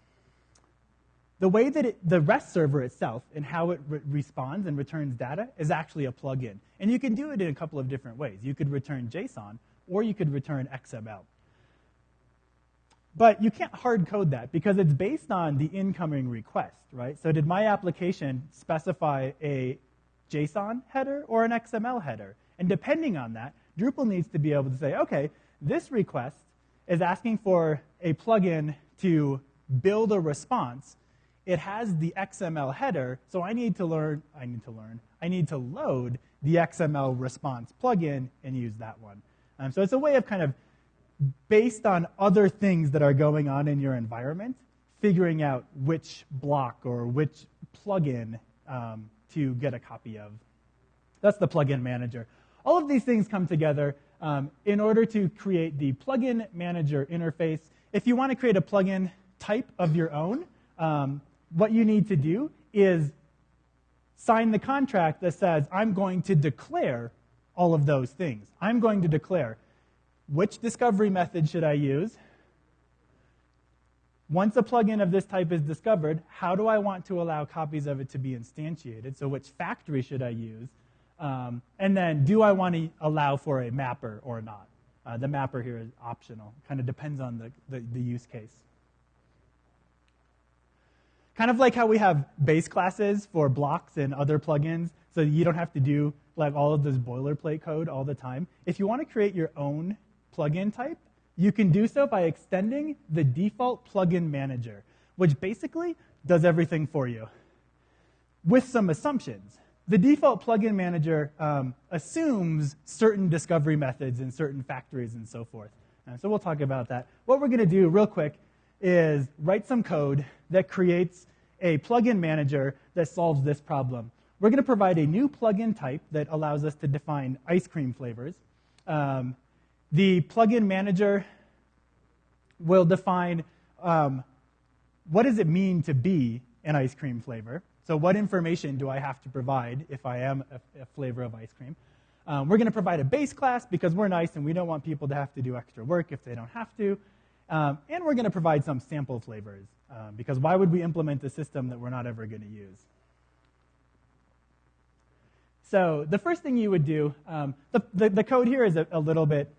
the way that it, the REST server itself and how it re- responds and returns data is actually a plugin. And you can do it in a couple of different ways. You could return JSON or you could return XML. But you can't hard code that because it's based on the incoming request, right? So did my application specify a JSON header or an XML header? And depending on that, Drupal needs to be able to say, okay, this request is asking for a plugin to build a response it has the XML header, so I need to learn, I need to learn, I need to load the XML response plugin and use that one. Um, so it's a way of kind of, based on other things that are going on in your environment, figuring out which block or which plugin um, to get a copy of. That's the plugin manager. All of these things come together um, in order to create the plugin manager interface. If you want to create a plugin type of your own, um, what you need to do is sign the contract that says, I'm going to declare all of those things. I'm going to declare which discovery method should I use? Once a plugin of this type is discovered, how do I want to allow copies of it to be instantiated? So which factory should I use? Um, and then do I want to allow for a mapper or not? Uh, the mapper here is optional. Kind of depends on the, the, the use case. Kind of like how we have base classes for blocks and other plugins, so you don't have to do like all of this boilerplate code all the time. If you want to create your own plugin type, you can do so by extending the default plugin manager, which basically does everything for you with some assumptions. The default plugin manager um, assumes certain discovery methods in certain factories and so forth. Uh, so we'll talk about that. What we're going to do real quick is write some code that creates a plugin manager that solves this problem. We're going to provide a new plugin type that allows us to define ice cream flavors. Um, the plugin manager will define um, what does it mean to be an ice cream flavor. So what information do I have to provide if I am a, a flavor of ice cream? Um, we're going to provide a base class because we're nice and we don't want people to have to do extra work if they don't have to. Um, and we're going to provide some sample flavors um, because why would we implement a system that we're not ever going to use? So the first thing you would do, um, the, the, the, code here is a, a, little bit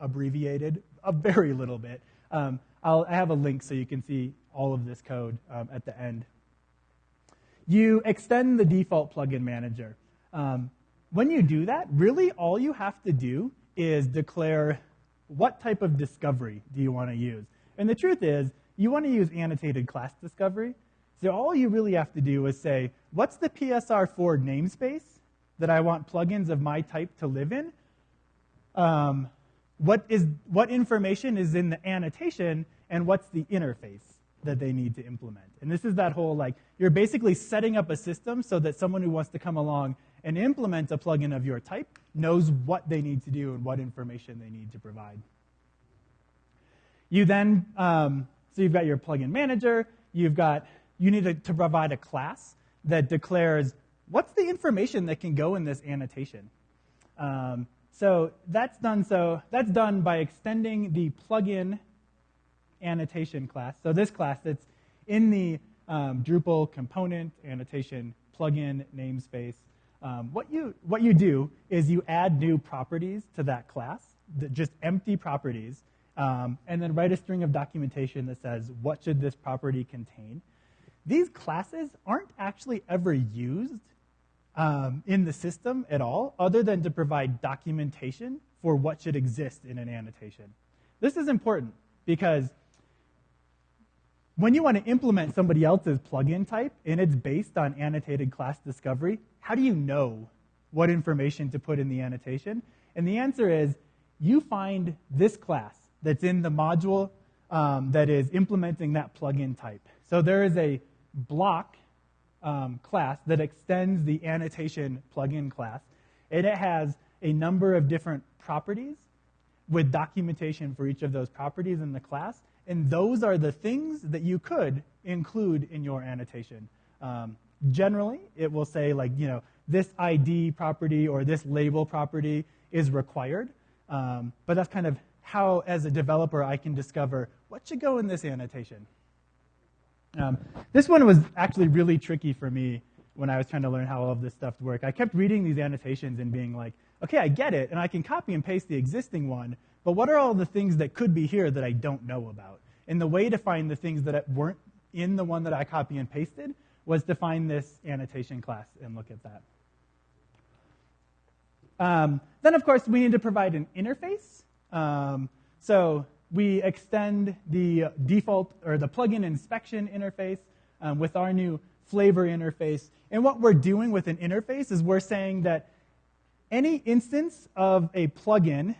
abbreviated, a very little bit. Um, i have a link so you can see all of this code um, at the end. You extend the default plugin manager. Um, when you do that, really all you have to do is declare what type of discovery do you want to use. And the truth is, you want to use annotated class discovery. So all you really have to do is say, what's the PSR4 namespace that I want plugins of my type to live in? Um, what, is, what information is in the annotation, and what's the interface that they need to implement? And this is that whole like, you're basically setting up a system so that someone who wants to come along and implement a plugin of your type knows what they need to do and what information they need to provide. You then, um, so you've got your plugin manager, you've got, you need to, to provide a class that declares what's the information that can go in this annotation. Um, so that's done so that's done by extending the plugin annotation class. So this class that's in the um, Drupal component annotation plugin namespace um, what, you, what you do is you add new properties to that class, just empty properties, um, and then write a string of documentation that says what should this property contain. These classes aren't actually ever used um, in the system at all, other than to provide documentation for what should exist in an annotation. This is important because when you want to implement somebody else's plugin type and it's based on annotated class discovery, how do you know what information to put in the annotation? And the answer is you find this class that's in the module um, that is implementing that plugin type. So there is a block um, class that extends the annotation plugin class, and it has a number of different properties with documentation for each of those properties in the class. And those are the things that you could include in your annotation. Um, generally, it will say, like, you know, this ID property or this label property is required. Um, but that's kind of how, as a developer, I can discover what should go in this annotation. Um, this one was actually really tricky for me when I was trying to learn how all of this stuff worked. I kept reading these annotations and being like, okay, I get it, and I can copy and paste the existing one, but what are all the things that could be here that I don't know about? And the way to find the things that weren't in the one that I copy and pasted was to find this annotation class and look at that. Um, then, of course, we need to provide an interface. Um, so we extend the default or the plugin inspection interface um, with our new flavor interface. And what we're doing with an interface is we're saying that any instance of a plugin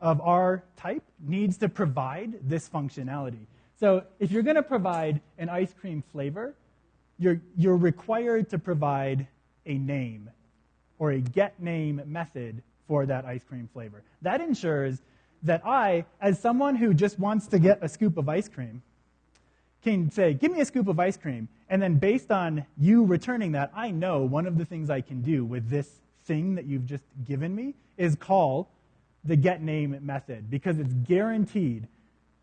of our type needs to provide this functionality. So if you're going to provide an ice cream flavor, you're, you're required to provide a name or a get name method for that ice cream flavor. That ensures that I, as someone who just wants to get a scoop of ice cream, can say, Give me a scoop of ice cream. And then based on you returning that, I know one of the things I can do with this thing that you've just given me is call the get name method because it's guaranteed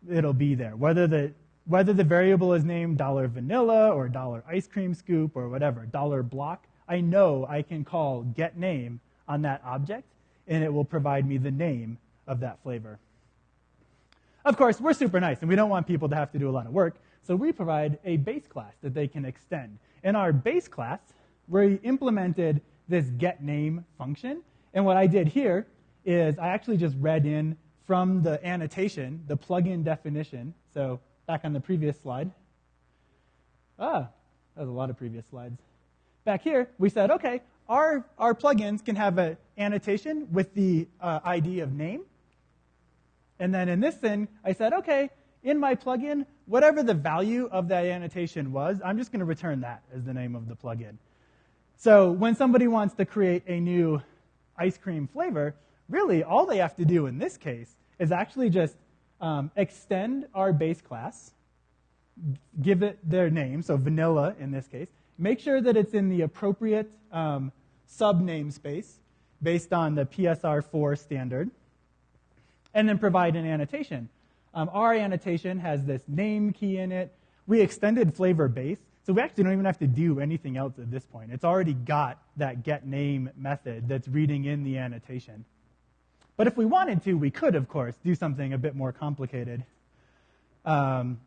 it'll be there. Whether the, whether the variable is named dollar vanilla or dollar ice cream scoop or whatever, dollar block, I know I can call get name on that object and it will provide me the name of that flavor. Of course, we're super nice and we don't want people to have to do a lot of work, so we provide a base class that they can extend. In our base class, we implemented this get name function, and what I did here is I actually just read in from the annotation the plugin definition. So back on the previous slide. Ah, that was a lot of previous slides. Back here, we said, okay, our, our plugins can have an annotation with the uh, ID of name. And then in this thing, I said, okay, in my plugin, whatever the value of that annotation was, I'm just going to return that as the name of the plugin. So when somebody wants to create a new ice cream flavor, really all they have to do in this case is actually just um, extend our base class, give it their name, so vanilla in this case, make sure that it's in the appropriate um, sub namespace based on the PSR4 standard, and then provide an annotation. Um, our annotation has this name key in it. We extended flavor base, so we actually don't even have to do anything else at this point. It's already got that get name method that's reading in the annotation. But if we wanted to, we could, of course, do something a bit more complicated. Um,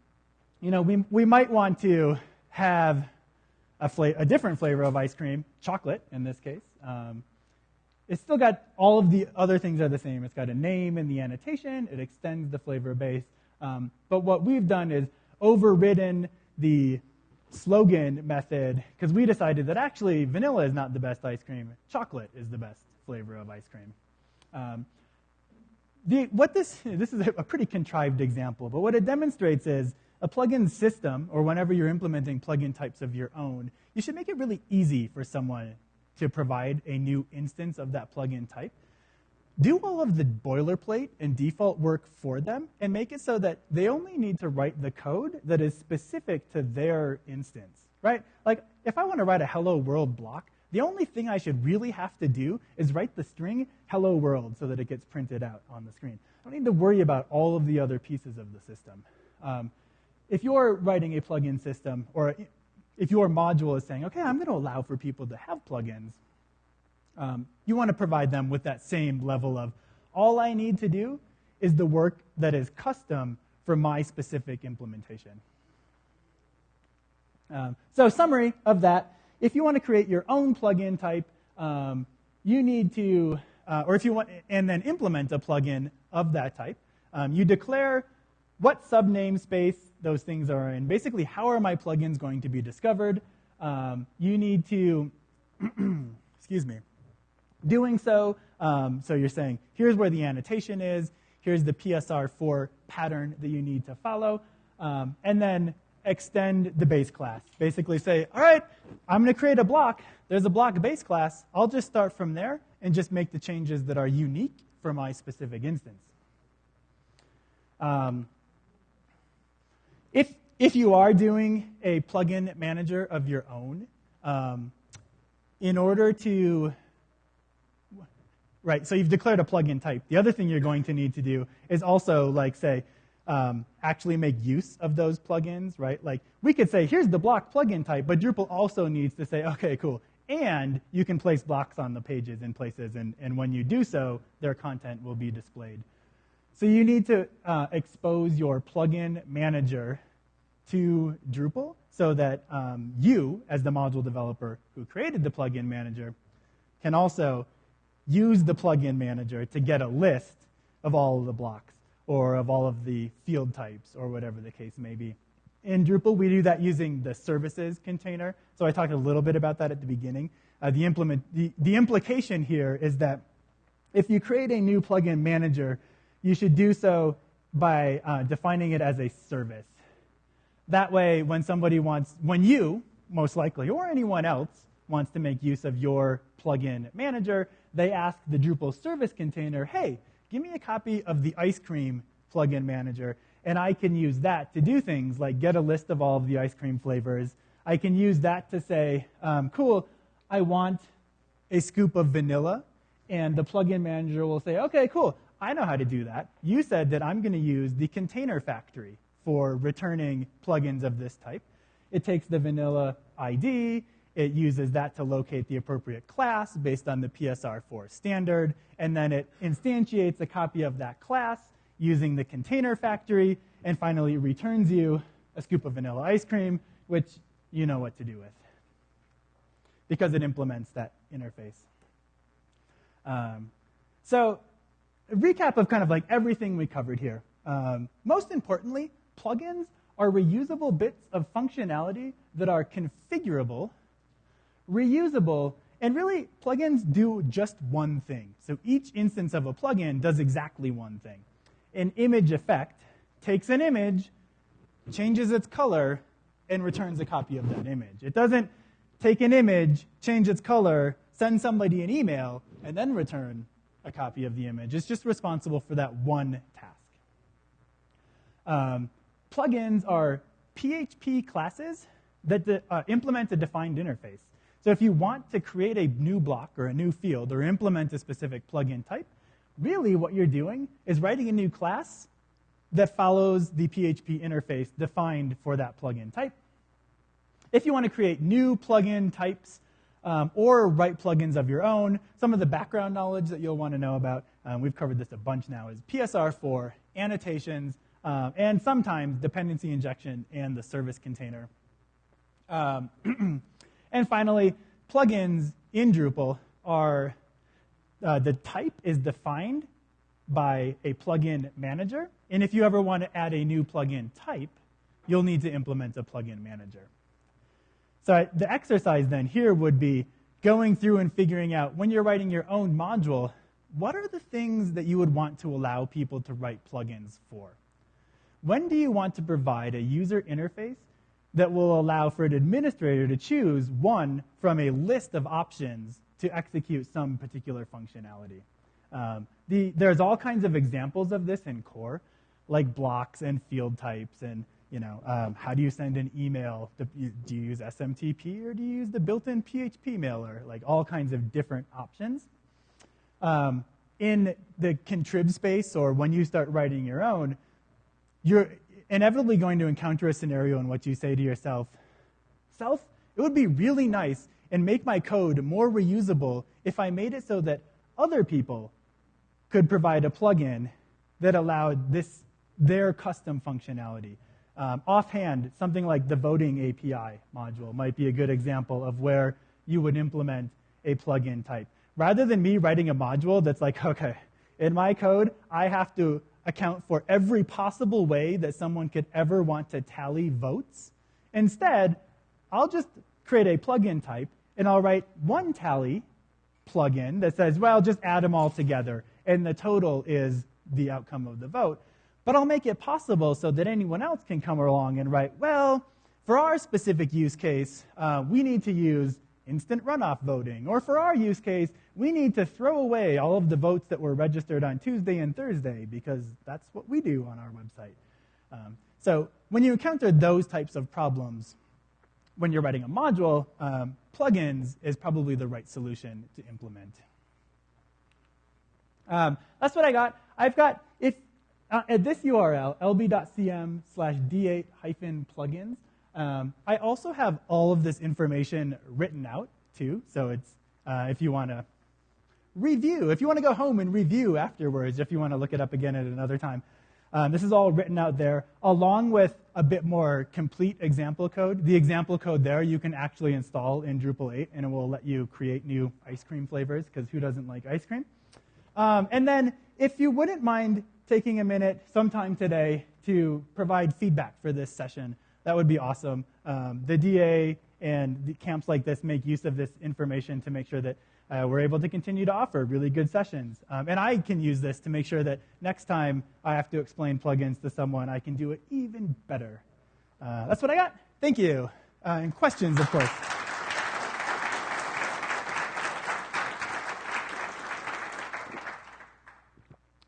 you know, we, we might want to have a, fla- a different flavor of ice cream, chocolate in this case. Um, it's still got all of the other things are the same. It's got a name in the annotation. It extends the flavor base. Um, but what we've done is overridden the slogan method because we decided that actually vanilla is not the best ice cream. Chocolate is the best flavor of ice cream. Um, the, what this, this is a pretty contrived example, but what it demonstrates is a plugin system, or whenever you're implementing plugin types of your own, you should make it really easy for someone to provide a new instance of that plugin type. Do all of the boilerplate and default work for them and make it so that they only need to write the code that is specific to their instance, right? Like if I want to write a hello world block, the only thing I should really have to do is write the string hello world so that it gets printed out on the screen. I don't need to worry about all of the other pieces of the system. Um, if you're writing a plugin system, or if your module is saying, okay, I'm going to allow for people to have plugins, um, you want to provide them with that same level of all I need to do is the work that is custom for my specific implementation. Um, so, summary of that if you want to create your own plugin type, um, you need to, uh, or if you want, and then implement a plugin of that type, um, you declare what sub namespace those things are in. Basically, how are my plugins going to be discovered? Um, you need to, excuse me, doing so. Um, so you're saying, here's where the annotation is, here's the PSR4 pattern that you need to follow, um, and then extend the base class. Basically say, all right, I'm going to create a block. There's a block base class. I'll just start from there and just make the changes that are unique for my specific instance. Um, if, if you are doing a plugin manager of your own, um, in order to, right, so you've declared a plugin type. The other thing you're going to need to do is also, like, say, um, actually make use of those plugins, right? Like we could say, here's the block plugin type, but Drupal also needs to say, okay, cool. And you can place blocks on the pages in places, and, and when you do so, their content will be displayed. So you need to uh, expose your plugin manager to Drupal so that um, you, as the module developer who created the plugin manager, can also use the plugin manager to get a list of all of the blocks. Or of all of the field types or whatever the case may be. In Drupal, we do that using the services container. So I talked a little bit about that at the beginning. Uh, the, implement, the, the implication here is that if you create a new plugin manager, you should do so by uh, defining it as a service. That way, when somebody wants, when you, most likely, or anyone else, wants to make use of your plugin manager, they ask the Drupal service container, hey, give me a copy of the ice cream plugin manager, and I can use that to do things like get a list of all of the ice cream flavors. I can use that to say, um, cool, I want a scoop of vanilla, and the plugin manager will say, okay, cool, I know how to do that. You said that I'm going to use the container factory for returning plugins of this type. It takes the vanilla ID, it uses that to locate the appropriate class based on the PSR4 standard, and then it instantiates a copy of that class using the container factory, and finally returns you a scoop of vanilla ice cream, which you know what to do with because it implements that interface. Um, so, a recap of kind of like everything we covered here. Um, most importantly, plugins are reusable bits of functionality that are configurable, reusable, and really, plugins do just one thing. So each instance of a plugin does exactly one thing. An image effect takes an image, changes its color, and returns a copy of that image. It doesn't take an image, change its color, send somebody an email, and then return a copy of the image. It's just responsible for that one task. Um, plugins are PHP classes that de- uh, implement a defined interface. So if you want to create a new block or a new field or implement a specific plugin type, really what you're doing is writing a new class that follows the PHP interface defined for that plugin type. If you want to create new plugin types um, or write plugins of your own, some of the background knowledge that you'll want to know about, um, we've covered this a bunch now, is PSR4, annotations, um, and sometimes dependency injection and the service container. And finally, plugins in Drupal are uh, the type is defined by a plugin manager. And if you ever want to add a new plugin type, you'll need to implement a plugin manager. So the exercise then here would be going through and figuring out when you're writing your own module, what are the things that you would want to allow people to write plugins for? When do you want to provide a user interface that will allow for an administrator to choose one from a list of options to execute some particular functionality? Um, the, there's all kinds of examples of this in core, like blocks and field types and you know, um, how do you send an email? Do you use SMTP or do you use the built-in PHP mailer? Like all kinds of different options. Um, in the contrib space or when you start writing your own, you're inevitably going to encounter a scenario in which you say to yourself, self, it would be really nice and make my code more reusable if I made it so that other people could provide a plugin that allowed this their custom functionality. Um, offhand, something like the voting API module might be a good example of where you would implement a plugin type. Rather than me writing a module that's like, okay, in my code, I have to account for every possible way that someone could ever want to tally votes. Instead, I'll just create a plugin type and I'll write one tally plugin that says, well, just add them all together, and the total is the outcome of the vote. But I'll make it possible so that anyone else can come along and write, well, for our specific use case, uh, we need to use instant runoff voting. Or for our use case, we need to throw away all of the votes that were registered on Tuesday and Thursday because that's what we do on our website. Um, so when you encounter those types of problems, when you're writing a module, um, plugins is probably the right solution to implement. Um, that's what I got. I've got, if uh, at this URL, lb.cm slash d8 hyphen plugins, um, I also have all of this information written out too. So it's uh, if you want to review, if you want to go home and review afterwards, if you want to look it up again at another time. Um, this is all written out there, along with a bit more complete example code. The example code there you can actually install in Drupal 8, and it will let you create new ice cream flavors, because who doesn't like ice cream? Um, and then, if you wouldn't mind taking a minute sometime today to provide feedback for this session. That would be awesome. Um, the DA and the camps like this make use of this information to make sure that uh, we're able to continue to offer really good sessions. Um, and I can use this to make sure that next time I have to explain plugins to someone, I can do it even better. Uh, that's what I got. Thank you. Uh, and questions, of course.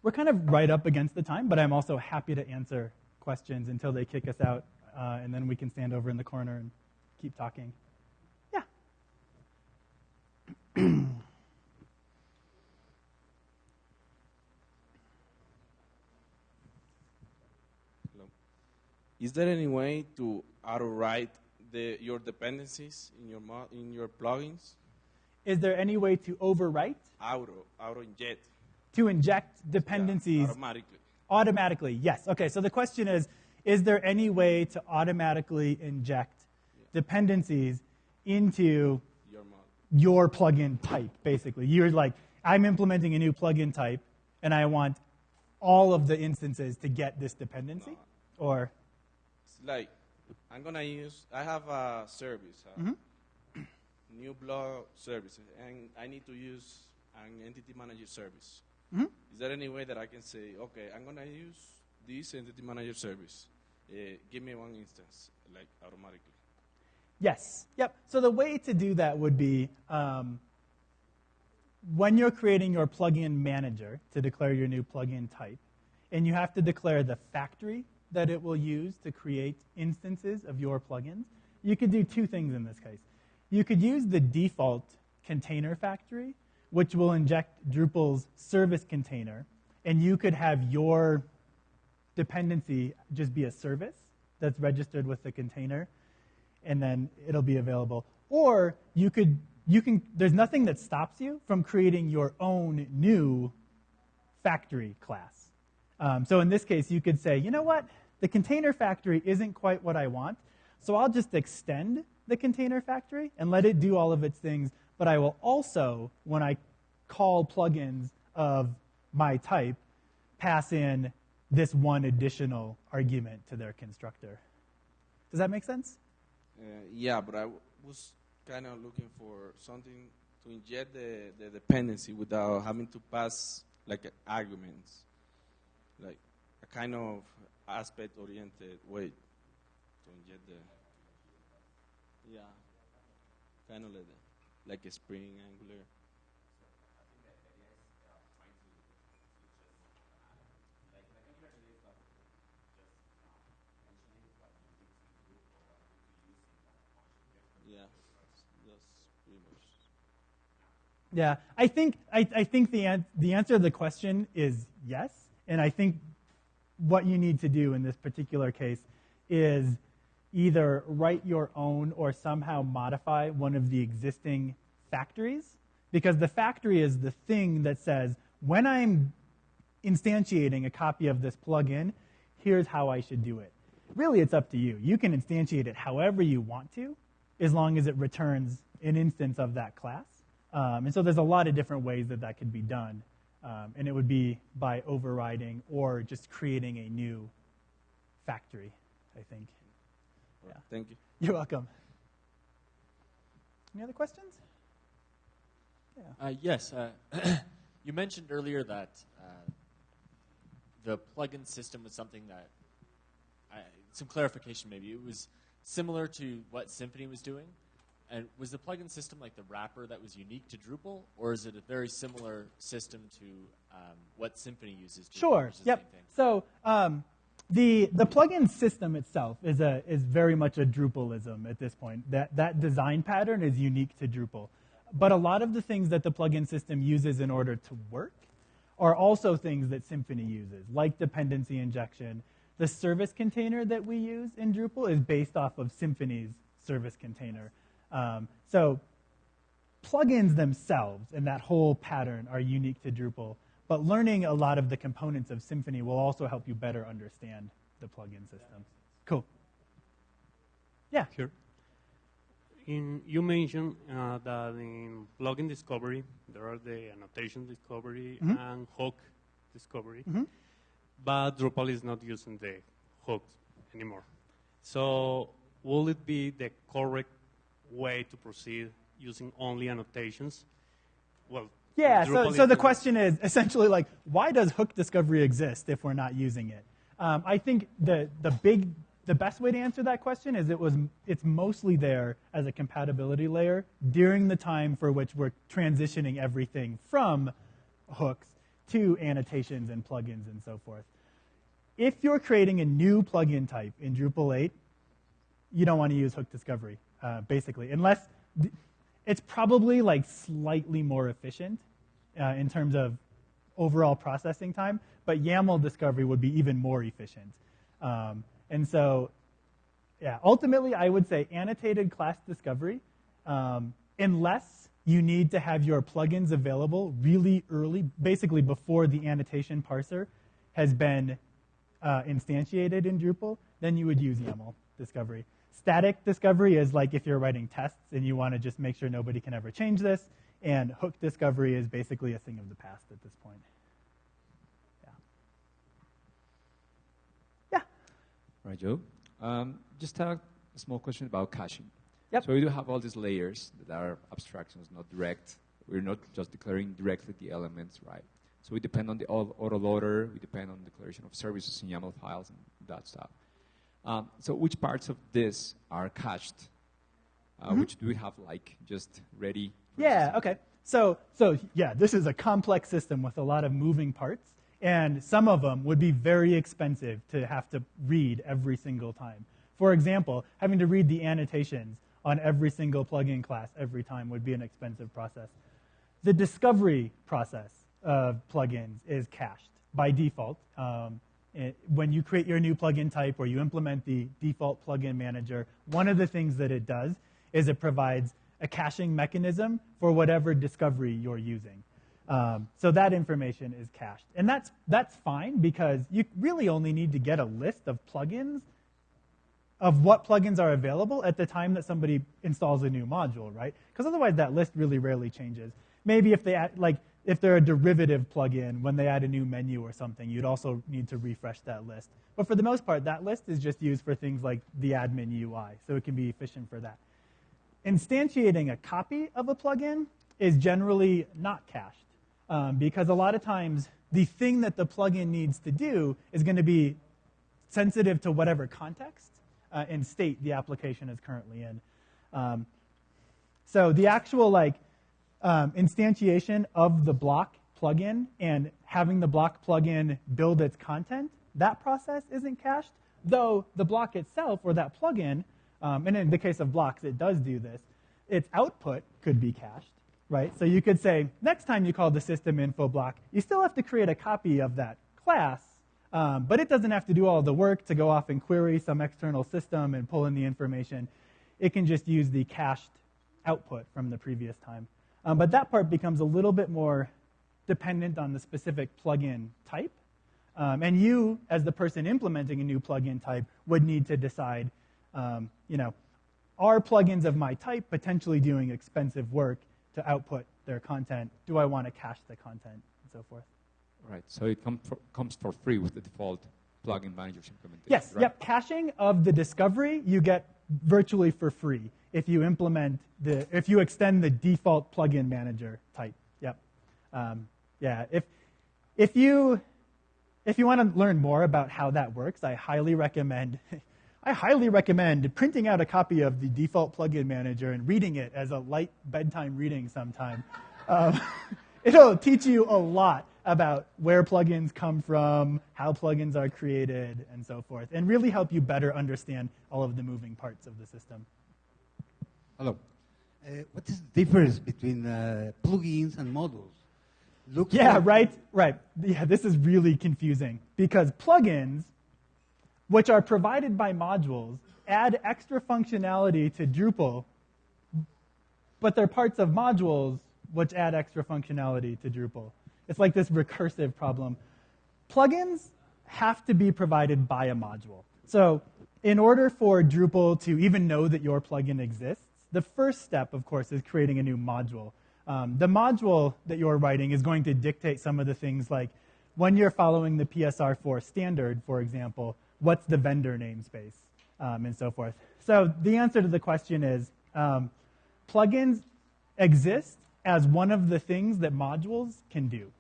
We're kind of right up against the time, but I'm also happy to answer questions until they kick us out, uh, and then we can stand over in the corner and keep talking. Yeah.
Hello. Is there any way to auto-write the, your dependencies in your in your plugins?
Is there any way to overwrite,
Auto, auto-inject
to inject dependencies
automatically.
automatically? Yes. Okay, so the question is Is there any way to automatically inject dependencies into
Your model.
your plugin type, basically? You're like, I'm implementing a new plugin type, and I want all of the instances to get this dependency? Or,
It's like I'm gonna use. I have a service, a
Mm-hmm.
new blog service, and I need to use an entity manager service.
Mhm.
Is there any way that I can say, okay, I'm gonna use this entity manager service? Uh, give me one instance, like automatically.
Yes. Yep. So the way to do that would be um, when you're creating your plugin manager to declare your new plugin type, and you have to declare the factory that it will use to create instances of your plugins, you could do two things in this case. You could use the default container factory, which will inject Drupal's service container, and you could have your dependency just be a service that's registered with the container and then it'll be available. Or you could, you can, there's nothing that stops you from creating your own new factory class. Um, so in this case, you could say, you know what? The container factory isn't quite what I want, so I'll just extend the container factory and let it do all of its things, but I will also, when I call plugins of my type, pass in this one additional argument to their constructor. Does that make sense?
Uh, yeah, but I was kind of looking for something to inject the, the dependency without having to pass like arguments, like a kind of aspect-oriented way to inject the. Yeah, kind of like the, like a Spring Angular. Yeah, that's pretty much.
Yeah, I think I, I think the an- the answer to the question is yes, and I think what you need to do in this particular case is either write your own or somehow modify one of the existing factories, because the factory is the thing that says when I'm instantiating a copy of this plugin, here's how I should do it. Really, it's up to you. You can instantiate it however you want to, as long as it returns an instance of that class. Um, and so there's a lot of different ways that that could be done. Um, and it would be by overriding or just creating a new factory, I think.
Yeah. Thank you.
You're welcome. Any other questions? Yeah.
Uh, yes. Uh, you mentioned earlier that uh, the plugin system was something that, I, some clarification maybe, it was similar to what Symfony was doing. And was the plugin system like the wrapper that was unique to Drupal, or is it a very similar system to um, what Symfony uses? To
Sure. Yep.
Same thing?
So um, the the plugin system itself is a is very much a Drupalism at this point. That that design pattern is unique to Drupal, but a lot of the things that the plugin system uses in order to work are also things that Symfony uses, like dependency injection. The service container that we use in Drupal is based off of Symfony's service container. Um, so plugins themselves and that whole pattern are unique to Drupal, but learning a lot of the components of Symfony will also help you better understand the plugin system. Cool. Yeah.
Sure. In, you mentioned uh, that in plugin discovery, there are the annotation discovery
Mhm.
and hook discovery.
Mhm.
but Drupal is not using the hooks anymore. So will it be the correct way to proceed using only annotations? Well,
Yeah, so, so the question is essentially like, why does hook discovery exist if we're not using it? Um, I think the, the big, the best way to answer that question is it was, it's mostly there as a compatibility layer during the time for which we're transitioning everything from hooks to annotations and plugins and so forth. If you're creating a new plugin type in Drupal 8, you don't want to use hook discovery, uh, basically, unless it's probably like slightly more efficient uh, in terms of overall processing time, but YAML discovery would be even more efficient. Um, and so, yeah, ultimately, I would say annotated class discovery, um, unless you need to have your plugins available really early, basically before the annotation parser has been uh, instantiated in Drupal, then you would use YAML discovery. Static discovery is like if you're writing tests and you want to just make sure nobody can ever change this, and hook discovery is basically a thing of the past at this point. Yeah. Yeah.
Right, Joe. Um, just a small question about caching.
Yep.
So we do have all these layers that are abstractions, not direct. We're not just declaring directly the elements, right? So we depend on the au- autoloader, we depend on declaration of services in YAML files and that stuff. Um, so which parts of this are cached? Uh, Which do we have like just ready?
Yeah, okay. So, so yeah, this is a complex system with a lot of moving parts, and some of them would be very expensive to have to read every single time. For example, having to read the annotations on every single plugin class every time would be an expensive process. The discovery process of plugins is cached by default. Um, it- when you create your new plugin type or you implement the default plugin manager, one of the things that it does is it provides a caching mechanism for whatever discovery you're using. Um, so that information is cached. And that's, that's fine because you really only need to get a list of plugins of what plugins are available at the time that somebody installs a new module, right? Because otherwise that list really rarely changes. Maybe if they add, like if they're a derivative plugin, when they add a new menu or something, you'd also need to refresh that list. But for the most part, that list is just used for things like the admin UI, so it can be efficient for that. Instantiating a copy of a plugin is generally not cached um, because a lot of times the thing that the plugin needs to do is going to be sensitive to whatever context uh, and state the application is currently in. Um, so the actual like um, instantiation of the block plugin and having the block plugin build its content, that process isn't cached, though the block itself or that plugin, um, and in the case of blocks, it does do this, its output could be cached, right? So you could say, next time you call the system info block, you still have to create a copy of that class, um, but it doesn't have to do all the work to go off and query some external system and pull in the information. It can just use the cached output from the previous time. Um, but that part becomes a little bit more dependent on the specific plugin type. Um, and you, as the person implementing a new plugin type, would need to decide, um, you know, are plugins of my type potentially doing expensive work to output their content? Do I want to cache the content and so forth?
Right. So it com- for, comes for free with the default plugin manager's implementation.
Yes,
right?
yep. Caching of the discovery you get virtually for free if you implement the if you extend the default plugin manager type. Yep. Um, yeah. If if you if you want to learn more about how that works, I highly recommend I highly recommend printing out a copy of the default plugin manager and reading it as a light bedtime reading sometime. Um, it'll teach you a lot about where plugins come from, how plugins are created, and so forth, and really help you better understand all of the moving parts of the system.
Hello. Uh, what is the difference between uh, plugins and modules? Look
Yeah,
for-
right, right. Yeah, this is really confusing because plugins, which are provided by modules, add extra functionality to Drupal, but they're parts of modules which add extra functionality to Drupal. It's like this recursive problem. Plugins have to be provided by a module. So, in order for Drupal to even know that your plugin exists, the first step, of course, is creating a new module. Um, the module that you're writing is going to dictate some of the things like when you're following the PSR4 standard, for example, what's the vendor namespace um, and so forth. So the answer to the question is um, plugins exist as one of the things that modules can do.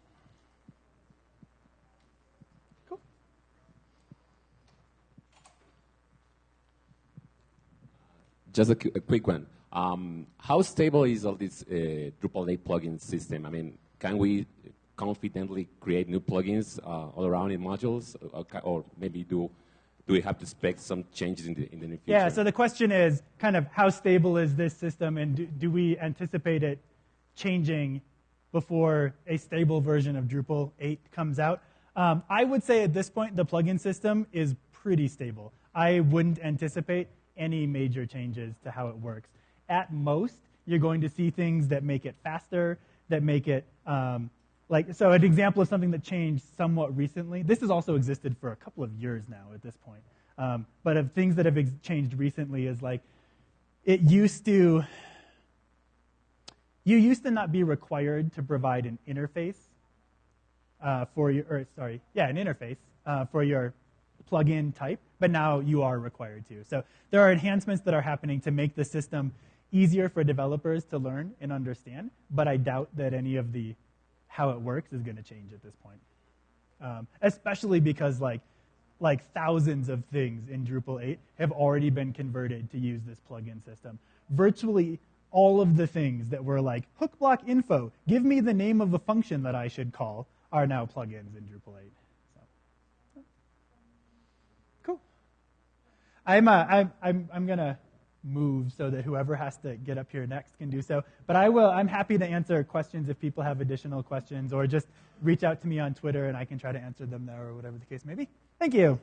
Cool.
Just a, a quick one. Um, how stable is all this uh, Drupal 8 plugin system? I mean, can we confidently create new plugins uh, all around in modules, or, or maybe do do we have to expect some changes in the in the near future?
Yeah, so the question is kind of how stable is this system and do, do we anticipate it changing before a stable version of Drupal 8 comes out? Um, I would say at this point the plugin system is pretty stable. I wouldn't anticipate any major changes to how it works. At most, you're going to see things that make it faster, that make it um, like so. An example of something that changed somewhat recently. This has also existed for a couple of years now at this point. Um, but of things that have changed recently is like it used to you used to not be required to provide an interface uh, for your, or sorry, yeah, an interface uh, for your plugin type, but now you are required to. So there are enhancements that are happening to make the system easier for developers to learn and understand, but I doubt that any of the how it works is going to change at this point. Um, especially because like like thousands of things in Drupal 8 have already been converted to use this plugin system. Virtually all of the things that were like hook block info, give me the name of a function that I should call, are now plugins in Drupal 8. So, cool. I'm, uh, I'm, I'm, I'm going to move so that whoever has to get up here next can do so. But I will, I'm happy to answer questions if people have additional questions or just reach out to me on Twitter and I can try to answer them there or whatever the case may be. Thank you.